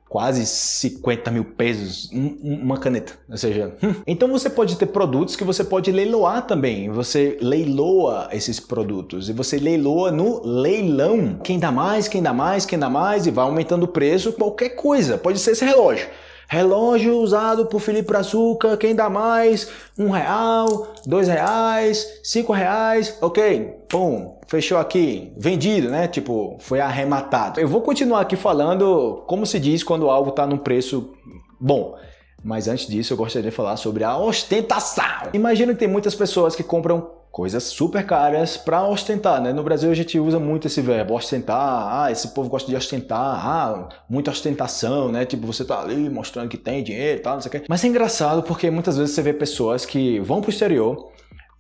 quase 50 mil pesos uma caneta, ou seja, hum. então você pode ter produtos que você pode leiloar também, você leiloa esses produtos e você leiloa no leilão, quem dá mais, quem dá mais, quem dá mais e vai aumentando o preço, qualquer coisa, pode ser esse relógio, Relógio usado por Felipe Açúcar, quem dá mais? Um real, dois reais, cinco reais, ok, pum, fechou aqui, vendido, né? Tipo, foi arrematado. Eu vou continuar aqui falando como se diz quando algo está num preço bom. Mas antes disso, eu gostaria de falar sobre a ostentação. Imagino que tem muitas pessoas que compram coisas super caras para ostentar, né? No Brasil a gente usa muito esse verbo, ostentar, ah, esse povo gosta de ostentar, ah, muita ostentação, né? Tipo, você tá ali mostrando que tem dinheiro e tal, não sei o quê. Mas é engraçado porque muitas vezes você vê pessoas que vão pro exterior,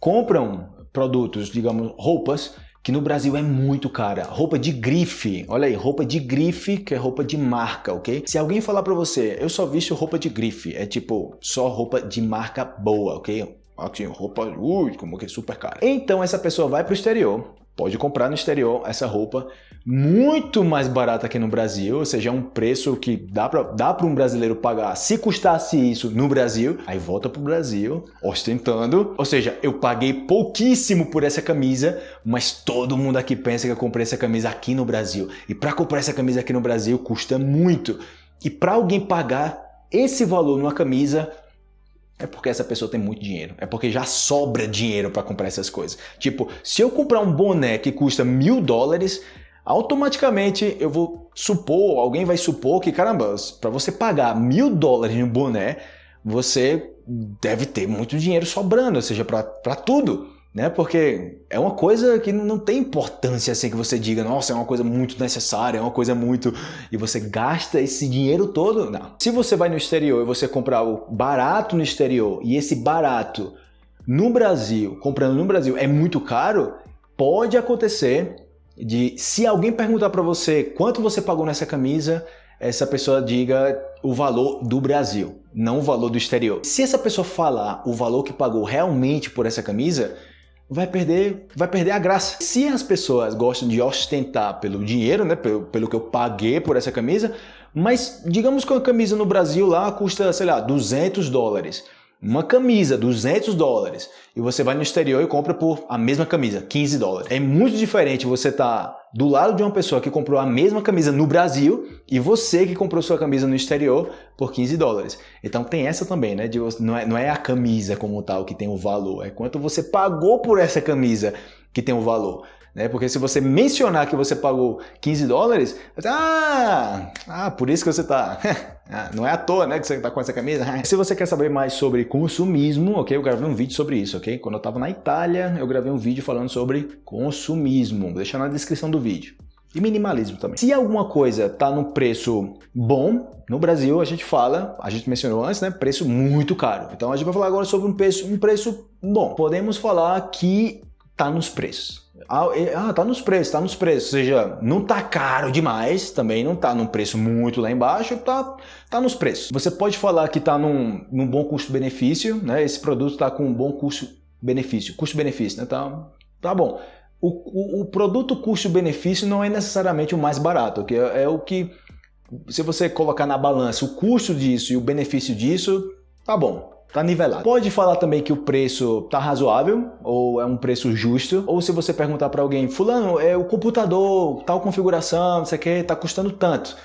compram produtos, digamos, roupas, que no Brasil é muito cara. Roupa de grife, olha aí, roupa de grife, que é roupa de marca, ok? Se alguém falar pra você, eu só visto roupa de grife, é tipo, só roupa de marca boa, ok? Aqui, roupa, ui, como que é super cara. Então essa pessoa vai para o exterior, pode comprar no exterior essa roupa muito mais barata aqui no Brasil, ou seja, é um preço que dá para um brasileiro pagar. Se custasse isso no Brasil, aí volta para o Brasil ostentando. Ou seja, eu paguei pouquíssimo por essa camisa, mas todo mundo aqui pensa que eu comprei essa camisa aqui no Brasil. E para comprar essa camisa aqui no Brasil custa muito. E para alguém pagar esse valor numa camisa, é porque essa pessoa tem muito dinheiro. É porque já sobra dinheiro para comprar essas coisas. Tipo, se eu comprar um boné que custa mil dólares, automaticamente eu vou supor, alguém vai supor que, caramba, para você pagar mil dólares em um boné, você deve ter muito dinheiro sobrando, ou seja, para tudo né? Porque é uma coisa que não tem importância assim que você diga, nossa, é uma coisa muito necessária, é uma coisa muito... e você gasta esse dinheiro todo, não. Se você vai no exterior e você comprar o barato no exterior e esse barato no Brasil, comprando no Brasil é muito caro, pode acontecer de se alguém perguntar para você quanto você pagou nessa camisa, essa pessoa diga o valor do Brasil, não o valor do exterior. Se essa pessoa falar o valor que pagou realmente por essa camisa, vai perder, vai perder a graça. Se as pessoas gostam de ostentar pelo dinheiro, né, pelo, pelo que eu paguei por essa camisa, mas digamos que uma camisa no Brasil lá custa, sei lá, 200 dólares. Uma camisa, 200 dólares, e você vai no exterior e compra por a mesma camisa, 15 dólares. É muito diferente você estar tá do lado de uma pessoa que comprou a mesma camisa no Brasil e você que comprou sua camisa no exterior por 15 dólares. Então tem essa também, né? De, não, é, não é a camisa como tal que tem o valor, é quanto você pagou por essa camisa que tem o valor. Né? Porque se você mencionar que você pagou 15 dólares, ah, ah, por isso que você está... Ah, não é à toa né, que você está com essa camisa. se você quer saber mais sobre consumismo, ok? Eu gravei um vídeo sobre isso, ok? Quando eu estava na Itália, eu gravei um vídeo falando sobre consumismo. Vou deixar na descrição do vídeo. E minimalismo também. Se alguma coisa está no preço bom, no Brasil a gente fala, a gente mencionou antes, né? Preço muito caro. Então a gente vai falar agora sobre um preço, um preço bom. Podemos falar que está nos preços. Ah, ah, tá nos preços, tá nos preços. Ou seja, não tá caro demais, também não tá num preço muito lá embaixo, tá, tá nos preços. Você pode falar que tá num, num bom custo-benefício, né? Esse produto tá com um bom custo-benefício, custo-benefício, né? Tá, tá bom. O, o, o produto custo-benefício não é necessariamente o mais barato, que é, é o que, se você colocar na balança o custo disso e o benefício disso, tá bom. Tá nivelado. Pode falar também que o preço tá razoável, ou é um preço justo, ou se você perguntar para alguém, fulano, é o computador, tal configuração, você quer, tá custando tanto.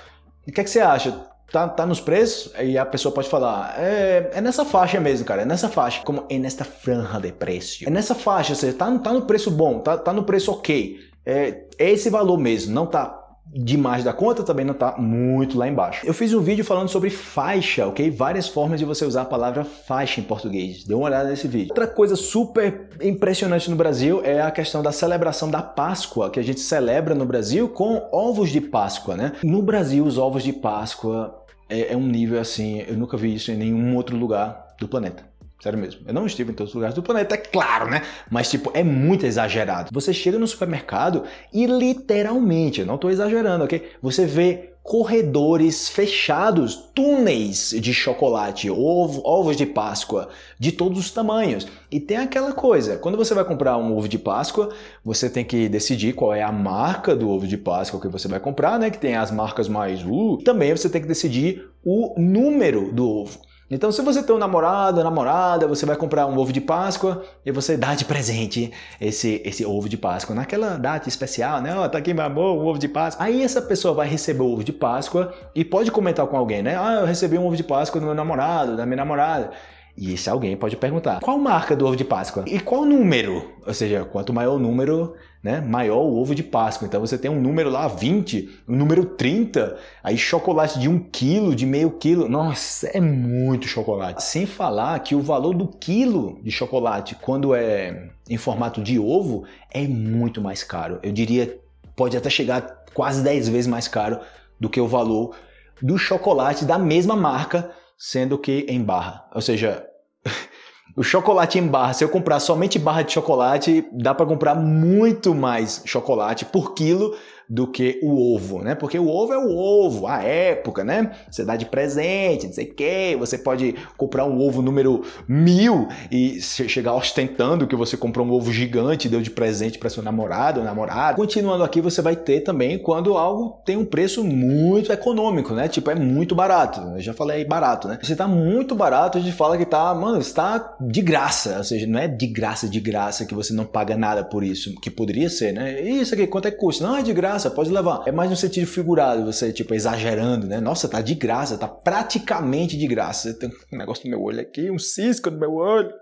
O que é que você acha? Tá, tá nos preços? E a pessoa pode falar, é, é nessa faixa mesmo, cara, é nessa faixa. Como é nesta franja de preço. É nessa faixa, ou seja, tá, tá no preço bom, tá, tá no preço ok. É, é esse valor mesmo, não tá demais da conta, também não está muito lá embaixo. Eu fiz um vídeo falando sobre faixa, ok? Várias formas de você usar a palavra faixa em português. Dê uma olhada nesse vídeo. Outra coisa super impressionante no Brasil é a questão da celebração da Páscoa, que a gente celebra no Brasil com ovos de Páscoa, né? No Brasil, os ovos de Páscoa é, é um nível assim, eu nunca vi isso em nenhum outro lugar do planeta. Sério mesmo. Eu não estive em todos os lugares do planeta, é claro, né? Mas, tipo, é muito exagerado. Você chega no supermercado e literalmente, eu não estou exagerando, ok? Você vê corredores fechados, túneis de chocolate, ovo, ovos de Páscoa, de todos os tamanhos. E tem aquela coisa, quando você vai comprar um ovo de Páscoa, você tem que decidir qual é a marca do ovo de Páscoa que você vai comprar, né? Que tem as marcas mais uh. Também você tem que decidir o número do ovo. Então, se você tem um namorado, namorada, você vai comprar um ovo de Páscoa e você dá de presente esse, esse ovo de Páscoa naquela data especial, né? Ó, oh, tá aqui meu amor, um ovo de Páscoa. Aí essa pessoa vai receber o ovo de Páscoa e pode comentar com alguém, né? Ah, eu recebi um ovo de Páscoa do meu namorado, da minha namorada. E esse alguém pode perguntar, qual marca do ovo de Páscoa? E qual número? Ou seja, quanto maior o número, né, maior o ovo de Páscoa. Então você tem um número lá, 20, um número 30, aí chocolate de 1 quilo, de meio quilo. Nossa, é muito chocolate. Sem falar que o valor do quilo de chocolate, quando é em formato de ovo, é muito mais caro. Eu diria, pode até chegar quase 10 vezes mais caro do que o valor do chocolate da mesma marca sendo que em barra. Ou seja, o chocolate em barra, se eu comprar somente barra de chocolate, dá para comprar muito mais chocolate por quilo do que o ovo, né? Porque o ovo é o ovo, a época, né? Você dá de presente, não sei o quê. Você pode comprar um ovo número mil e chegar ostentando que você comprou um ovo gigante e deu de presente para seu namorado ou namorada. Continuando aqui, você vai ter também quando algo tem um preço muito econômico, né? Tipo, é muito barato. Eu já falei barato, né? Se tá muito barato, a gente fala que tá, mano, está de graça. Ou seja, não é de graça, de graça que você não paga nada por isso, que poderia ser, né? Isso aqui, quanto é que custa? Não, é de graça graça, pode levar. É mais no sentido figurado, você, tipo, exagerando, né? Nossa, tá de graça, tá praticamente de graça. Tem um negócio no meu olho aqui, um cisco no meu olho.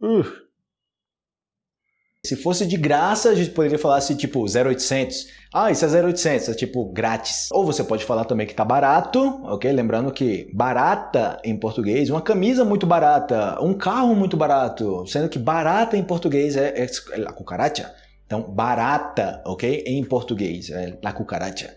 Uh. Se fosse de graça, a gente poderia falar assim, tipo, 0800. Ah, isso é 0800, é tipo grátis. Ou você pode falar também que tá barato, ok? Lembrando que barata em português, uma camisa muito barata, um carro muito barato, sendo que barata em português é, é, é a cucaracha. Então, barata, ok? Em português, é la cucaracha.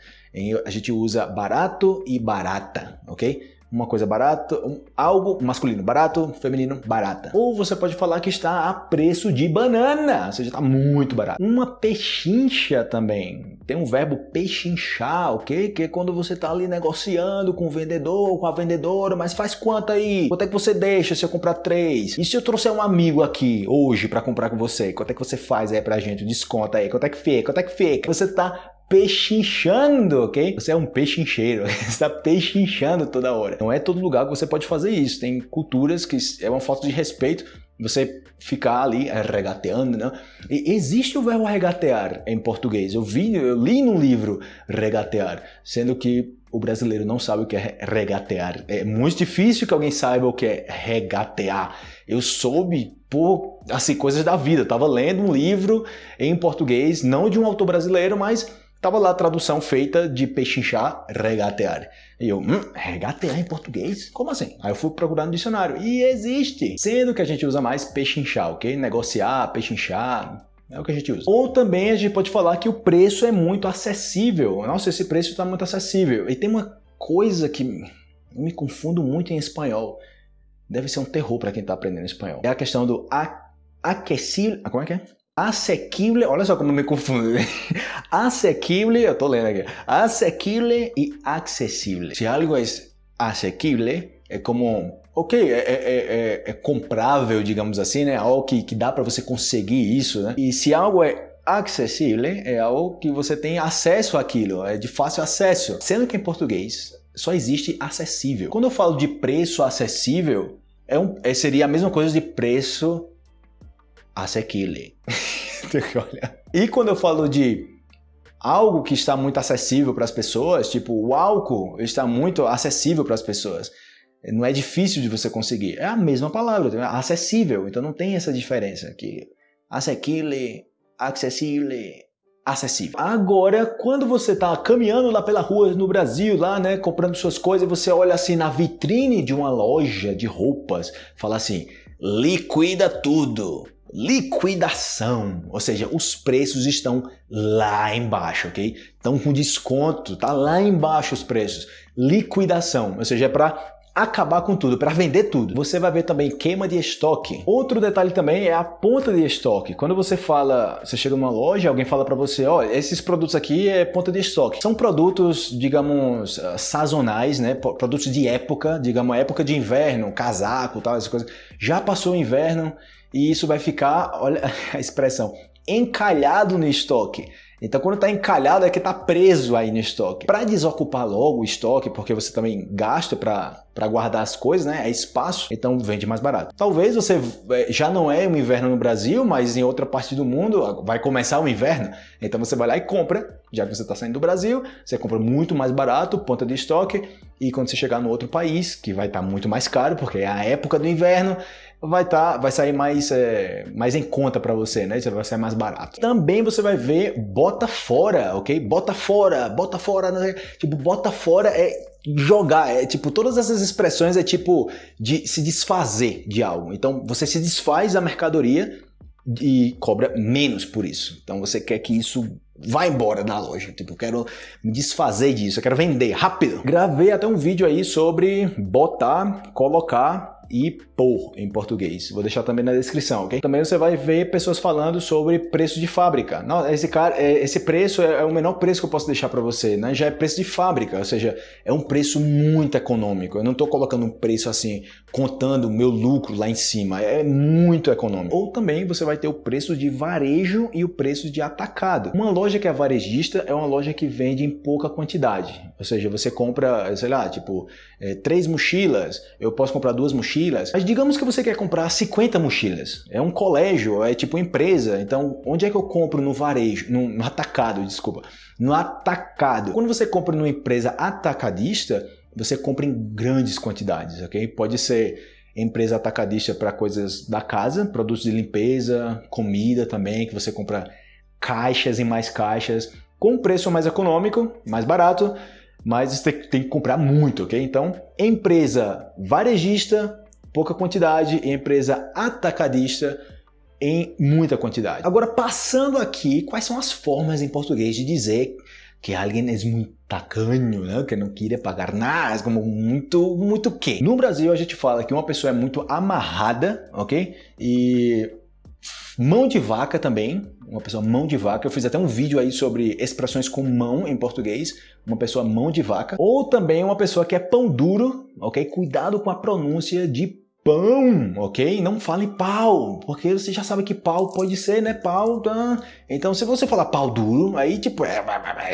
a gente usa barato e barata, ok? Uma coisa barata, um, algo masculino barato, feminino barata. Ou você pode falar que está a preço de banana, ou seja, está muito barato. Uma pechincha também. Tem um verbo pechinchar, ok? Que é quando você está ali negociando com o vendedor, com a vendedora, mas faz quanto aí? Quanto é que você deixa se eu comprar três? E se eu trouxer um amigo aqui hoje para comprar com você? Quanto é que você faz aí pra gente? Desconta aí. Quanto é que fica? Quanto é que fica? Você está pechinchando, ok? Você é um pechincheiro, você está pechinchando toda hora. Não é todo lugar que você pode fazer isso. Tem culturas que é uma falta de respeito você ficar ali regateando, né? E existe o verbo regatear em português. Eu vi, eu li no livro regatear, sendo que o brasileiro não sabe o que é regatear. É muito difícil que alguém saiba o que é regatear. Eu soube por assim coisas da vida. Eu tava lendo um livro em português, não de um autor brasileiro, mas Tava lá a tradução feita de pechinchar, regatear. E eu, hum, regatear em português? Como assim? Aí eu fui procurar no dicionário. E existe! Sendo que a gente usa mais pechinchar, ok? Negociar, pechinchar, é o que a gente usa. Ou também a gente pode falar que o preço é muito acessível. Nossa, esse preço está muito acessível. E tem uma coisa que eu me confundo muito em espanhol. Deve ser um terror para quem está aprendendo espanhol. É a questão do aquecível. Como é que é? Asequible, olha só como me confundo. Asequible, eu tô lendo aqui. Asequible e acessível. Se algo é asequible, é como, ok, é, é, é, é comprável, digamos assim, né? Algo que, que dá para você conseguir isso, né? E se algo é acessível, é algo que você tem acesso àquilo, é de fácil acesso. Sendo que em português só existe acessível. Quando eu falo de preço acessível, é um, é, seria a mesma coisa de preço asequible. e quando eu falo de algo que está muito acessível para as pessoas, tipo o álcool está muito acessível para as pessoas, não é difícil de você conseguir. É a mesma palavra, é acessível, então não tem essa diferença aqui. Asequible, acessível, acessível. Agora, quando você está caminhando lá pela rua no Brasil, lá, né, comprando suas coisas, você olha assim na vitrine de uma loja de roupas, fala assim, liquida tudo liquidação, ou seja, os preços estão lá embaixo, ok? Estão com desconto, tá lá embaixo os preços. Liquidação, ou seja, é para acabar com tudo, para vender tudo. Você vai ver também queima de estoque. Outro detalhe também é a ponta de estoque. Quando você fala, você chega numa loja, alguém fala para você, olha, esses produtos aqui é ponta de estoque. São produtos, digamos, ah, sazonais, né? Produtos de época, digamos, época de inverno, casaco, tal, essas coisas. Já passou o inverno, e isso vai ficar, olha a expressão, encalhado no estoque. Então quando está encalhado é que está preso aí no estoque. Para desocupar logo o estoque, porque você também gasta para guardar as coisas, né? É espaço, então vende mais barato. Talvez você é, já não é um inverno no Brasil, mas em outra parte do mundo vai começar o inverno. Então você vai lá e compra, já que você está saindo do Brasil, você compra muito mais barato, ponta de estoque, e quando você chegar no outro país, que vai estar tá muito mais caro, porque é a época do inverno, vai tá, vai sair mais, é, mais em conta para você, né? Vai sair mais barato. Também você vai ver bota fora, ok? Bota fora, bota fora, né? tipo, bota fora é jogar, é tipo, todas essas expressões é tipo de se desfazer de algo. Então você se desfaz da mercadoria e cobra menos por isso. Então você quer que isso vá embora da loja. Tipo, eu quero me desfazer disso, eu quero vender rápido. Gravei até um vídeo aí sobre botar, colocar e por em português. Vou deixar também na descrição, ok? Também você vai ver pessoas falando sobre preço de fábrica. Não, esse cara, é, esse preço é, é o menor preço que eu posso deixar para você, né? Já é preço de fábrica, ou seja, é um preço muito econômico. Eu não estou colocando um preço assim, contando o meu lucro lá em cima. É muito econômico. Ou também você vai ter o preço de varejo e o preço de atacado. Uma loja que é varejista é uma loja que vende em pouca quantidade. Ou seja, você compra, sei lá, tipo, é, três mochilas, eu posso comprar duas mochilas. Mas digamos que você quer comprar 50 mochilas. É um colégio, é tipo empresa. Então, onde é que eu compro no varejo? No, no atacado, desculpa. No atacado. Quando você compra numa empresa atacadista, você compra em grandes quantidades, ok? Pode ser empresa atacadista para coisas da casa, produtos de limpeza, comida também, que você compra caixas e mais caixas com preço mais econômico, mais barato, mas você tem que comprar muito, ok? Então, empresa varejista, pouca quantidade, empresa atacadista, em muita quantidade. Agora, passando aqui, quais são as formas em português de dizer que alguém é muito tacanho, né? que não queria pagar nada, como muito, muito que. No Brasil a gente fala que uma pessoa é muito amarrada, ok? E Mão de vaca também, uma pessoa mão de vaca. Eu fiz até um vídeo aí sobre expressões com mão em português, uma pessoa mão de vaca. Ou também uma pessoa que é pão duro, ok? Cuidado com a pronúncia de pão, ok? Não fale pau, porque você já sabe que pau pode ser, né? Pau, tá? Então, se você falar pau duro, aí tipo, é,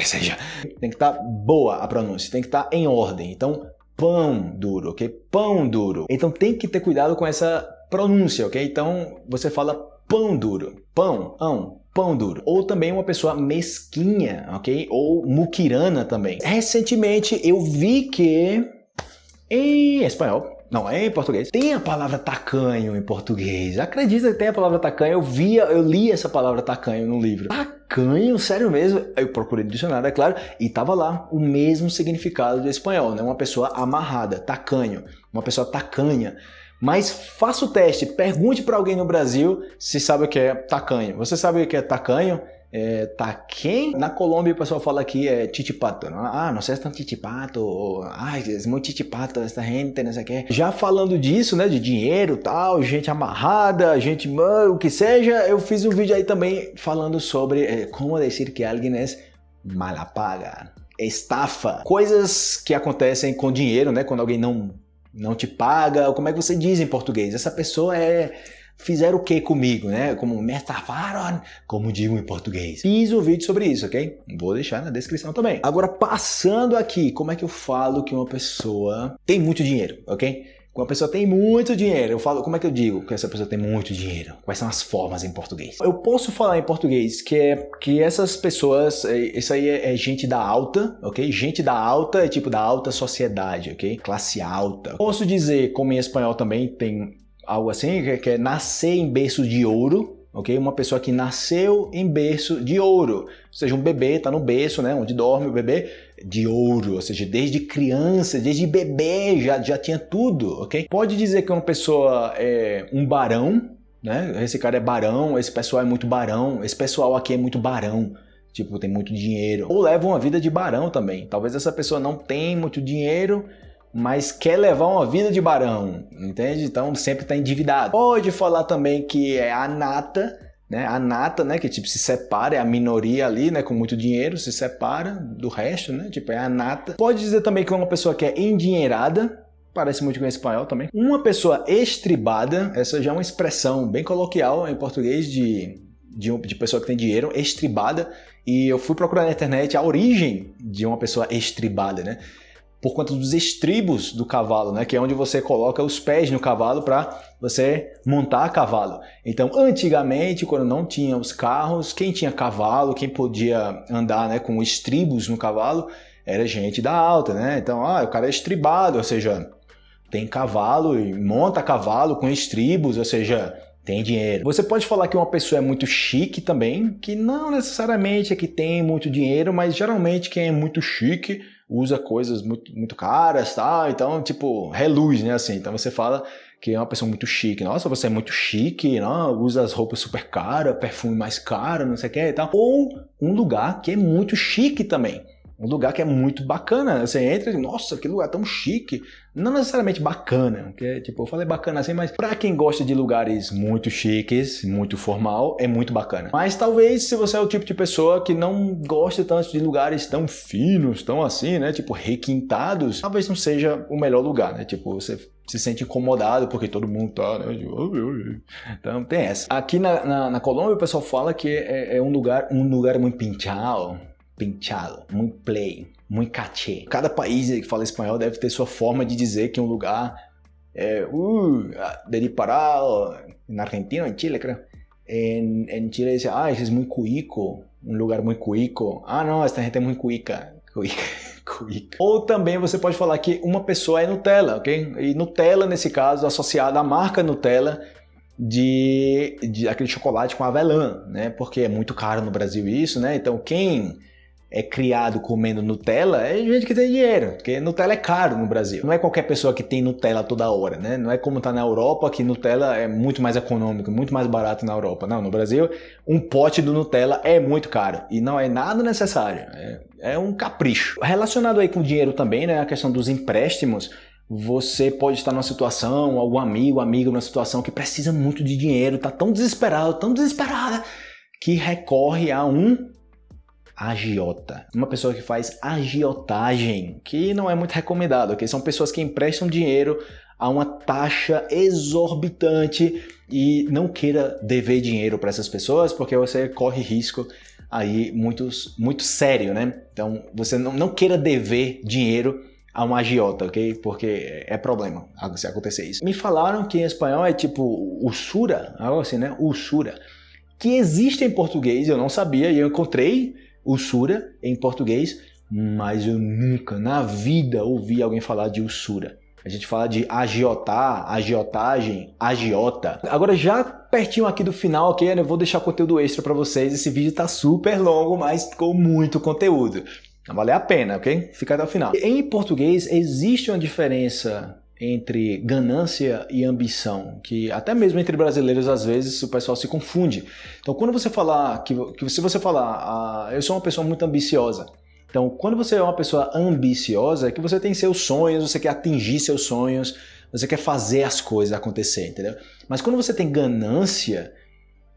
seja, tem que estar tá boa a pronúncia, tem que estar tá em ordem. Então, pão duro, ok? Pão duro. Então, tem que ter cuidado com essa pronúncia, ok? Então, você fala pão duro, pão, ão, pão duro. Ou também uma pessoa mesquinha, ok? Ou muquirana também. Recentemente, eu vi que em espanhol não, é em português. Tem a palavra tacanho em português. Acredita que tem a palavra tacanho? Eu via, eu li essa palavra tacanho no livro. Tacanho, sério mesmo? Eu procurei no dicionário, é claro, e tava lá o mesmo significado do espanhol, né? Uma pessoa amarrada, tacanho, uma pessoa tacanha. Mas faça o teste, pergunte para alguém no Brasil se sabe o que é tacanho. Você sabe o que é tacanho? é, quem? Na Colômbia o pessoal fala que é titipato. Não? Ah, não sei se é titipato. Ou, Ai, é muito titipato essa gente, não sei o que. Já falando disso, né, de dinheiro tal, gente amarrada, gente, o que seja, eu fiz um vídeo aí também falando sobre é, como dizer que alguém é malapaga, estafa. Coisas que acontecem com dinheiro, né, quando alguém não, não te paga. Como é que você diz em português? Essa pessoa é fizeram o que comigo, né? Como me estafaram, como digo em português. Fiz um vídeo sobre isso, ok? Vou deixar na descrição também. Agora, passando aqui, como é que eu falo que uma pessoa tem muito dinheiro, ok? Quando a pessoa tem muito dinheiro, eu falo, como é que eu digo que essa pessoa tem muito dinheiro? Quais são as formas em português? Eu posso falar em português que é que essas pessoas, é, isso aí é, é gente da alta, ok? Gente da alta é tipo da alta sociedade, ok? Classe alta. Posso dizer, como em espanhol também tem algo assim, que é nascer em berço de ouro, ok? Uma pessoa que nasceu em berço de ouro, ou seja, um bebê está no berço, né, onde dorme o bebê, de ouro, ou seja, desde criança, desde bebê já, já tinha tudo, ok? Pode dizer que uma pessoa é um barão, né? Esse cara é barão, esse pessoal é muito barão, esse pessoal aqui é muito barão. Tipo, tem muito dinheiro. Ou leva uma vida de barão também. Talvez essa pessoa não tenha muito dinheiro, mas quer levar uma vida de barão, entende? Então sempre está endividado. Pode falar também que é a nata, né? A nata, né? Que tipo se separa, é a minoria ali, né? Com muito dinheiro, se separa do resto, né? Tipo é a nata. Pode dizer também que é uma pessoa que é endinheirada, parece muito com espanhol também. Uma pessoa estribada, essa já é uma expressão bem coloquial em português de, de, de pessoa que tem dinheiro, estribada. E eu fui procurar na internet a origem de uma pessoa estribada, né? Por conta dos estribos do cavalo, né? que é onde você coloca os pés no cavalo para você montar cavalo. Então, antigamente, quando não tinha os carros, quem tinha cavalo, quem podia andar né, com estribos no cavalo, era gente da alta, né? Então, ah, o cara é estribado, ou seja, tem cavalo e monta cavalo com estribos, ou seja, tem dinheiro. Você pode falar que uma pessoa é muito chique também, que não necessariamente é que tem muito dinheiro, mas geralmente quem é muito chique usa coisas muito, muito caras, tá? Então, tipo, reluz, né? Assim, então você fala que é uma pessoa muito chique. Nossa, você é muito chique, não? usa as roupas super caras, perfume mais caro, não sei o que e tal. Ou um lugar que é muito chique também um lugar que é muito bacana. Você entra e nossa, que lugar tão chique. Não necessariamente bacana, porque tipo, eu falei bacana assim, mas para quem gosta de lugares muito chiques, muito formal, é muito bacana. Mas talvez se você é o tipo de pessoa que não gosta tanto de lugares tão finos, tão assim, né, tipo requintados, talvez não seja o melhor lugar, né? Tipo, você se sente incomodado porque todo mundo tá, né? Então tem essa. Aqui na, na, na Colômbia o pessoal fala que é, é um lugar, um lugar muito pinchado, pinchado, muito play, muito caché. Cada país que fala espanhol deve ter sua forma de dizer que um lugar é uh, de na Argentina, em Chile, creo. En, en Chile dice, ah, ese es muy cuico, um lugar muito cuico. Ah, não, essa gente é muito cuica. Cuica. cuica. Ou também você pode falar que uma pessoa é Nutella, ok? E Nutella, nesse caso, associada à marca Nutella, de, de aquele chocolate com avelã, né? Porque é muito caro no Brasil isso, né? Então quem é criado comendo Nutella é gente que tem dinheiro, porque Nutella é caro no Brasil. Não é qualquer pessoa que tem Nutella toda hora, né? Não é como tá na Europa que Nutella é muito mais econômico, muito mais barato na Europa. Não, no Brasil um pote do Nutella é muito caro e não é nada necessário, é, é um capricho. Relacionado aí com dinheiro também, né? A questão dos empréstimos, você pode estar numa situação, algum amigo, amiga numa situação que precisa muito de dinheiro, tá tão desesperado, tão desesperada, que recorre a um agiota. Uma pessoa que faz agiotagem, que não é muito recomendado, ok? São pessoas que emprestam dinheiro a uma taxa exorbitante e não queira dever dinheiro para essas pessoas porque você corre risco aí muito, muito sério, né? Então você não, não queira dever dinheiro a um agiota, ok? Porque é problema se acontecer isso. Me falaram que em espanhol é tipo usura, algo assim, né? Usura. Que existe em português, eu não sabia, e eu encontrei usura em português, mas eu nunca na vida ouvi alguém falar de usura. A gente fala de agiotar, agiotagem, agiota. Agora já pertinho aqui do final, ok? Eu vou deixar conteúdo extra para vocês. Esse vídeo tá super longo, mas com muito conteúdo. Vai valer a pena, ok? Fica até o final. Em português existe uma diferença entre ganância e ambição, que até mesmo entre brasileiros às vezes o pessoal se confunde. Então quando você falar, que, que se você falar, ah, eu sou uma pessoa muito ambiciosa, então, quando você é uma pessoa ambiciosa, é que você tem seus sonhos, você quer atingir seus sonhos, você quer fazer as coisas acontecer, entendeu? Mas quando você tem ganância,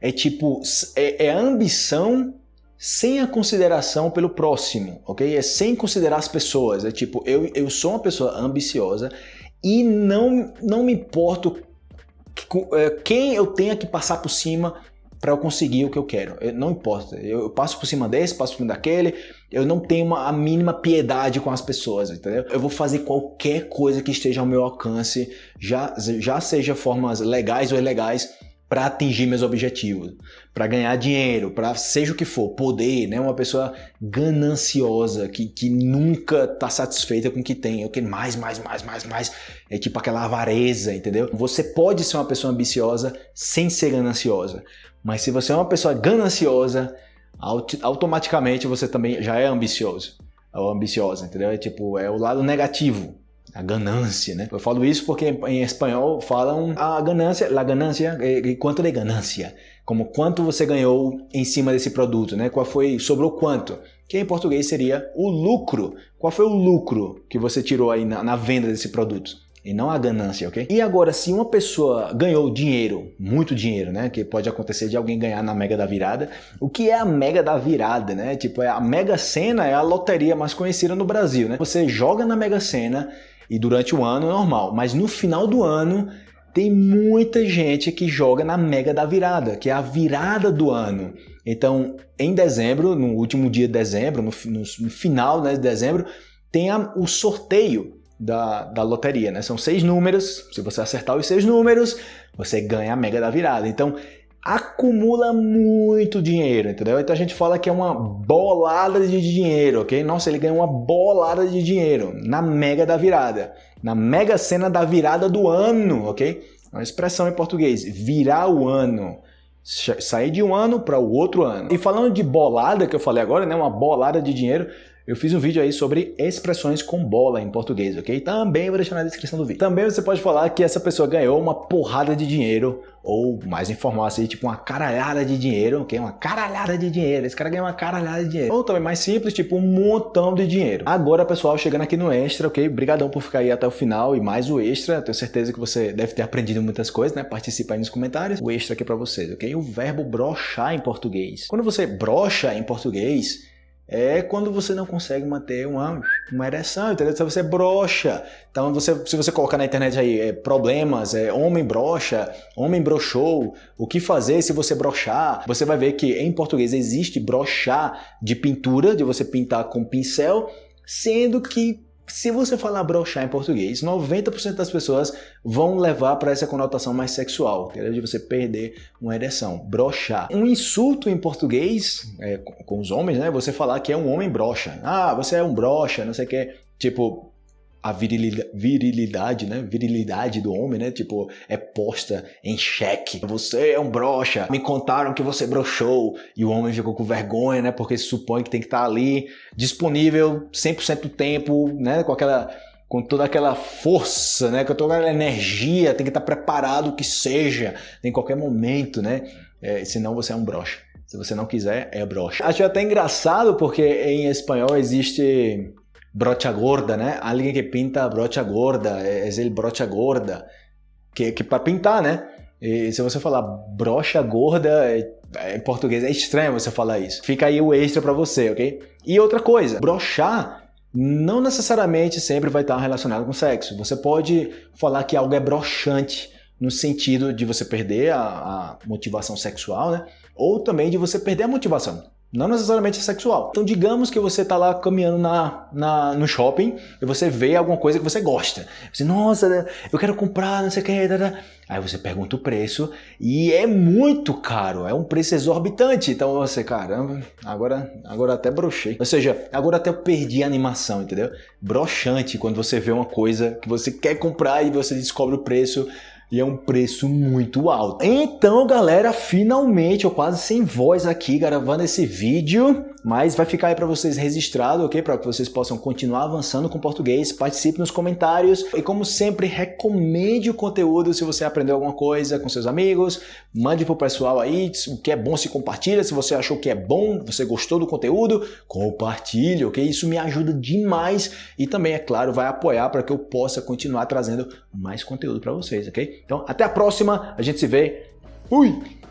é tipo, é, é ambição sem a consideração pelo próximo, ok? É sem considerar as pessoas. É tipo, eu, eu sou uma pessoa ambiciosa e não, não me importo é, quem eu tenha que passar por cima para eu conseguir o que eu quero. Eu, não importa. Eu, eu, passo por cima desse, passo por cima daquele. Eu não tenho uma, a mínima piedade com as pessoas, entendeu? Eu vou fazer qualquer coisa que esteja ao meu alcance, já, já seja formas legais ou ilegais, para atingir meus objetivos, para ganhar dinheiro, para seja o que for, poder, né? Uma pessoa gananciosa que, que nunca está satisfeita com o que tem, eu quero mais, mais, mais, mais, mais. É tipo aquela avareza, entendeu? Você pode ser uma pessoa ambiciosa sem ser gananciosa. Mas se você é uma pessoa gananciosa, automaticamente você também já é ambicioso. Ou ambiciosa, entendeu? É tipo, é o lado negativo, a ganância, né? Eu falo isso porque em espanhol falam a ganância, la ganância, e quanto de ganância, como quanto você ganhou em cima desse produto, né? Qual foi, sobrou quanto? Que em português seria o lucro. Qual foi o lucro que você tirou aí na, na venda desse produto? e não a ganância, ok? E agora, se uma pessoa ganhou dinheiro, muito dinheiro, né? Que pode acontecer de alguém ganhar na Mega da Virada. O que é a Mega da Virada, né? Tipo, é a Mega Sena é a loteria mais conhecida no Brasil, né? Você joga na Mega Sena e durante o ano é normal, mas no final do ano tem muita gente que joga na Mega da Virada, que é a virada do ano. Então, em dezembro, no último dia de dezembro, no, no, final né, de dezembro, tem a, o sorteio da, da loteria, né? São seis números, se você acertar os seis números, você ganha a mega da virada. Então, acumula muito dinheiro, entendeu? Então a gente fala que é uma bolada de dinheiro, ok? Nossa, ele ganhou uma bolada de dinheiro na mega da virada, na mega cena da virada do ano, ok? Uma expressão em português, virar o ano sair de um ano para o outro ano. E falando de bolada, que eu falei agora, né, uma bolada de dinheiro, eu fiz um vídeo aí sobre expressões com bola em português, ok? Também vou deixar na descrição do vídeo. Também você pode falar que essa pessoa ganhou uma porrada de dinheiro, ou mais informal assim, tipo uma caralhada de dinheiro, ok? Uma caralhada de dinheiro. Esse cara ganhou uma caralhada de dinheiro. Ou também mais simples, tipo um montão de dinheiro. Agora, pessoal, chegando aqui no extra, ok? Obrigadão por ficar aí até o final e mais o extra. Tenho certeza que você deve ter aprendido muitas coisas, né? Participa aí nos comentários. O extra aqui pra vocês, ok? O verbo brochar em português. Quando você brocha em português, é quando você não consegue manter uma, uma ereção, entendeu? Se você brocha. Então, você, se você colocar na internet aí é, problemas, é, homem brocha, homem brochou, o que fazer se você brochar, você vai ver que em português existe brochar de pintura, de você pintar com pincel, sendo que se você falar brochar em português, 90% das pessoas vão levar para essa conotação mais sexual, entendeu? de você perder uma ereção, brochar. Um insulto em português, é, com os homens, né? Você falar que é um homem brocha. Ah, você é um brocha, não sei o que. Tipo, a virilidade, virilidade, né? Virilidade do homem, né? Tipo, é posta em xeque. Você é um brocha. Me contaram que você brochou. E o homem ficou com vergonha, né? Porque se supõe que tem que estar ali disponível 100% do tempo, né? Com aquela com toda aquela força, né? Com toda aquela energia, tem que estar preparado que seja em qualquer momento, né? É, senão você é um brocha. Se você não quiser, é brocha. Acho até engraçado porque em espanhol existe brocha gorda, né? Alguém que pinta brocha gorda, é ele brocha gorda, que, que para pintar, né? E se você falar brocha gorda, é, é, em português é estranho você falar isso. Fica aí o extra para você, ok? E outra coisa, brochar não necessariamente sempre vai estar relacionado com sexo. Você pode falar que algo é broxante no sentido de você perder a, a motivação sexual, né? Ou também de você perder a motivação. Não necessariamente sexual. Então, digamos que você está lá caminhando na, na, no shopping e você vê alguma coisa que você gosta. Você, nossa, eu quero comprar, não sei o que. Aí você pergunta o preço e é muito caro, é um preço exorbitante. Então você, caramba, agora, agora até brochei. Ou seja, agora até eu perdi a animação, entendeu? Broxante quando você vê uma coisa que você quer comprar e você descobre o preço e é um preço muito alto. Então, galera, finalmente eu quase sem voz aqui gravando esse vídeo, mas vai ficar aí para vocês registrado, ok? Para que vocês possam continuar avançando com português, participe nos comentários e como sempre, recomende o conteúdo se você aprendeu alguma coisa com seus amigos, mande pro pessoal aí, o que é bom se compartilha, se você achou que é bom, você gostou do conteúdo, compartilhe, ok? Isso me ajuda demais e também, é claro, vai apoiar para que eu possa continuar trazendo mais conteúdo para vocês, ok? Então, até a próxima, a gente se vê. Fui!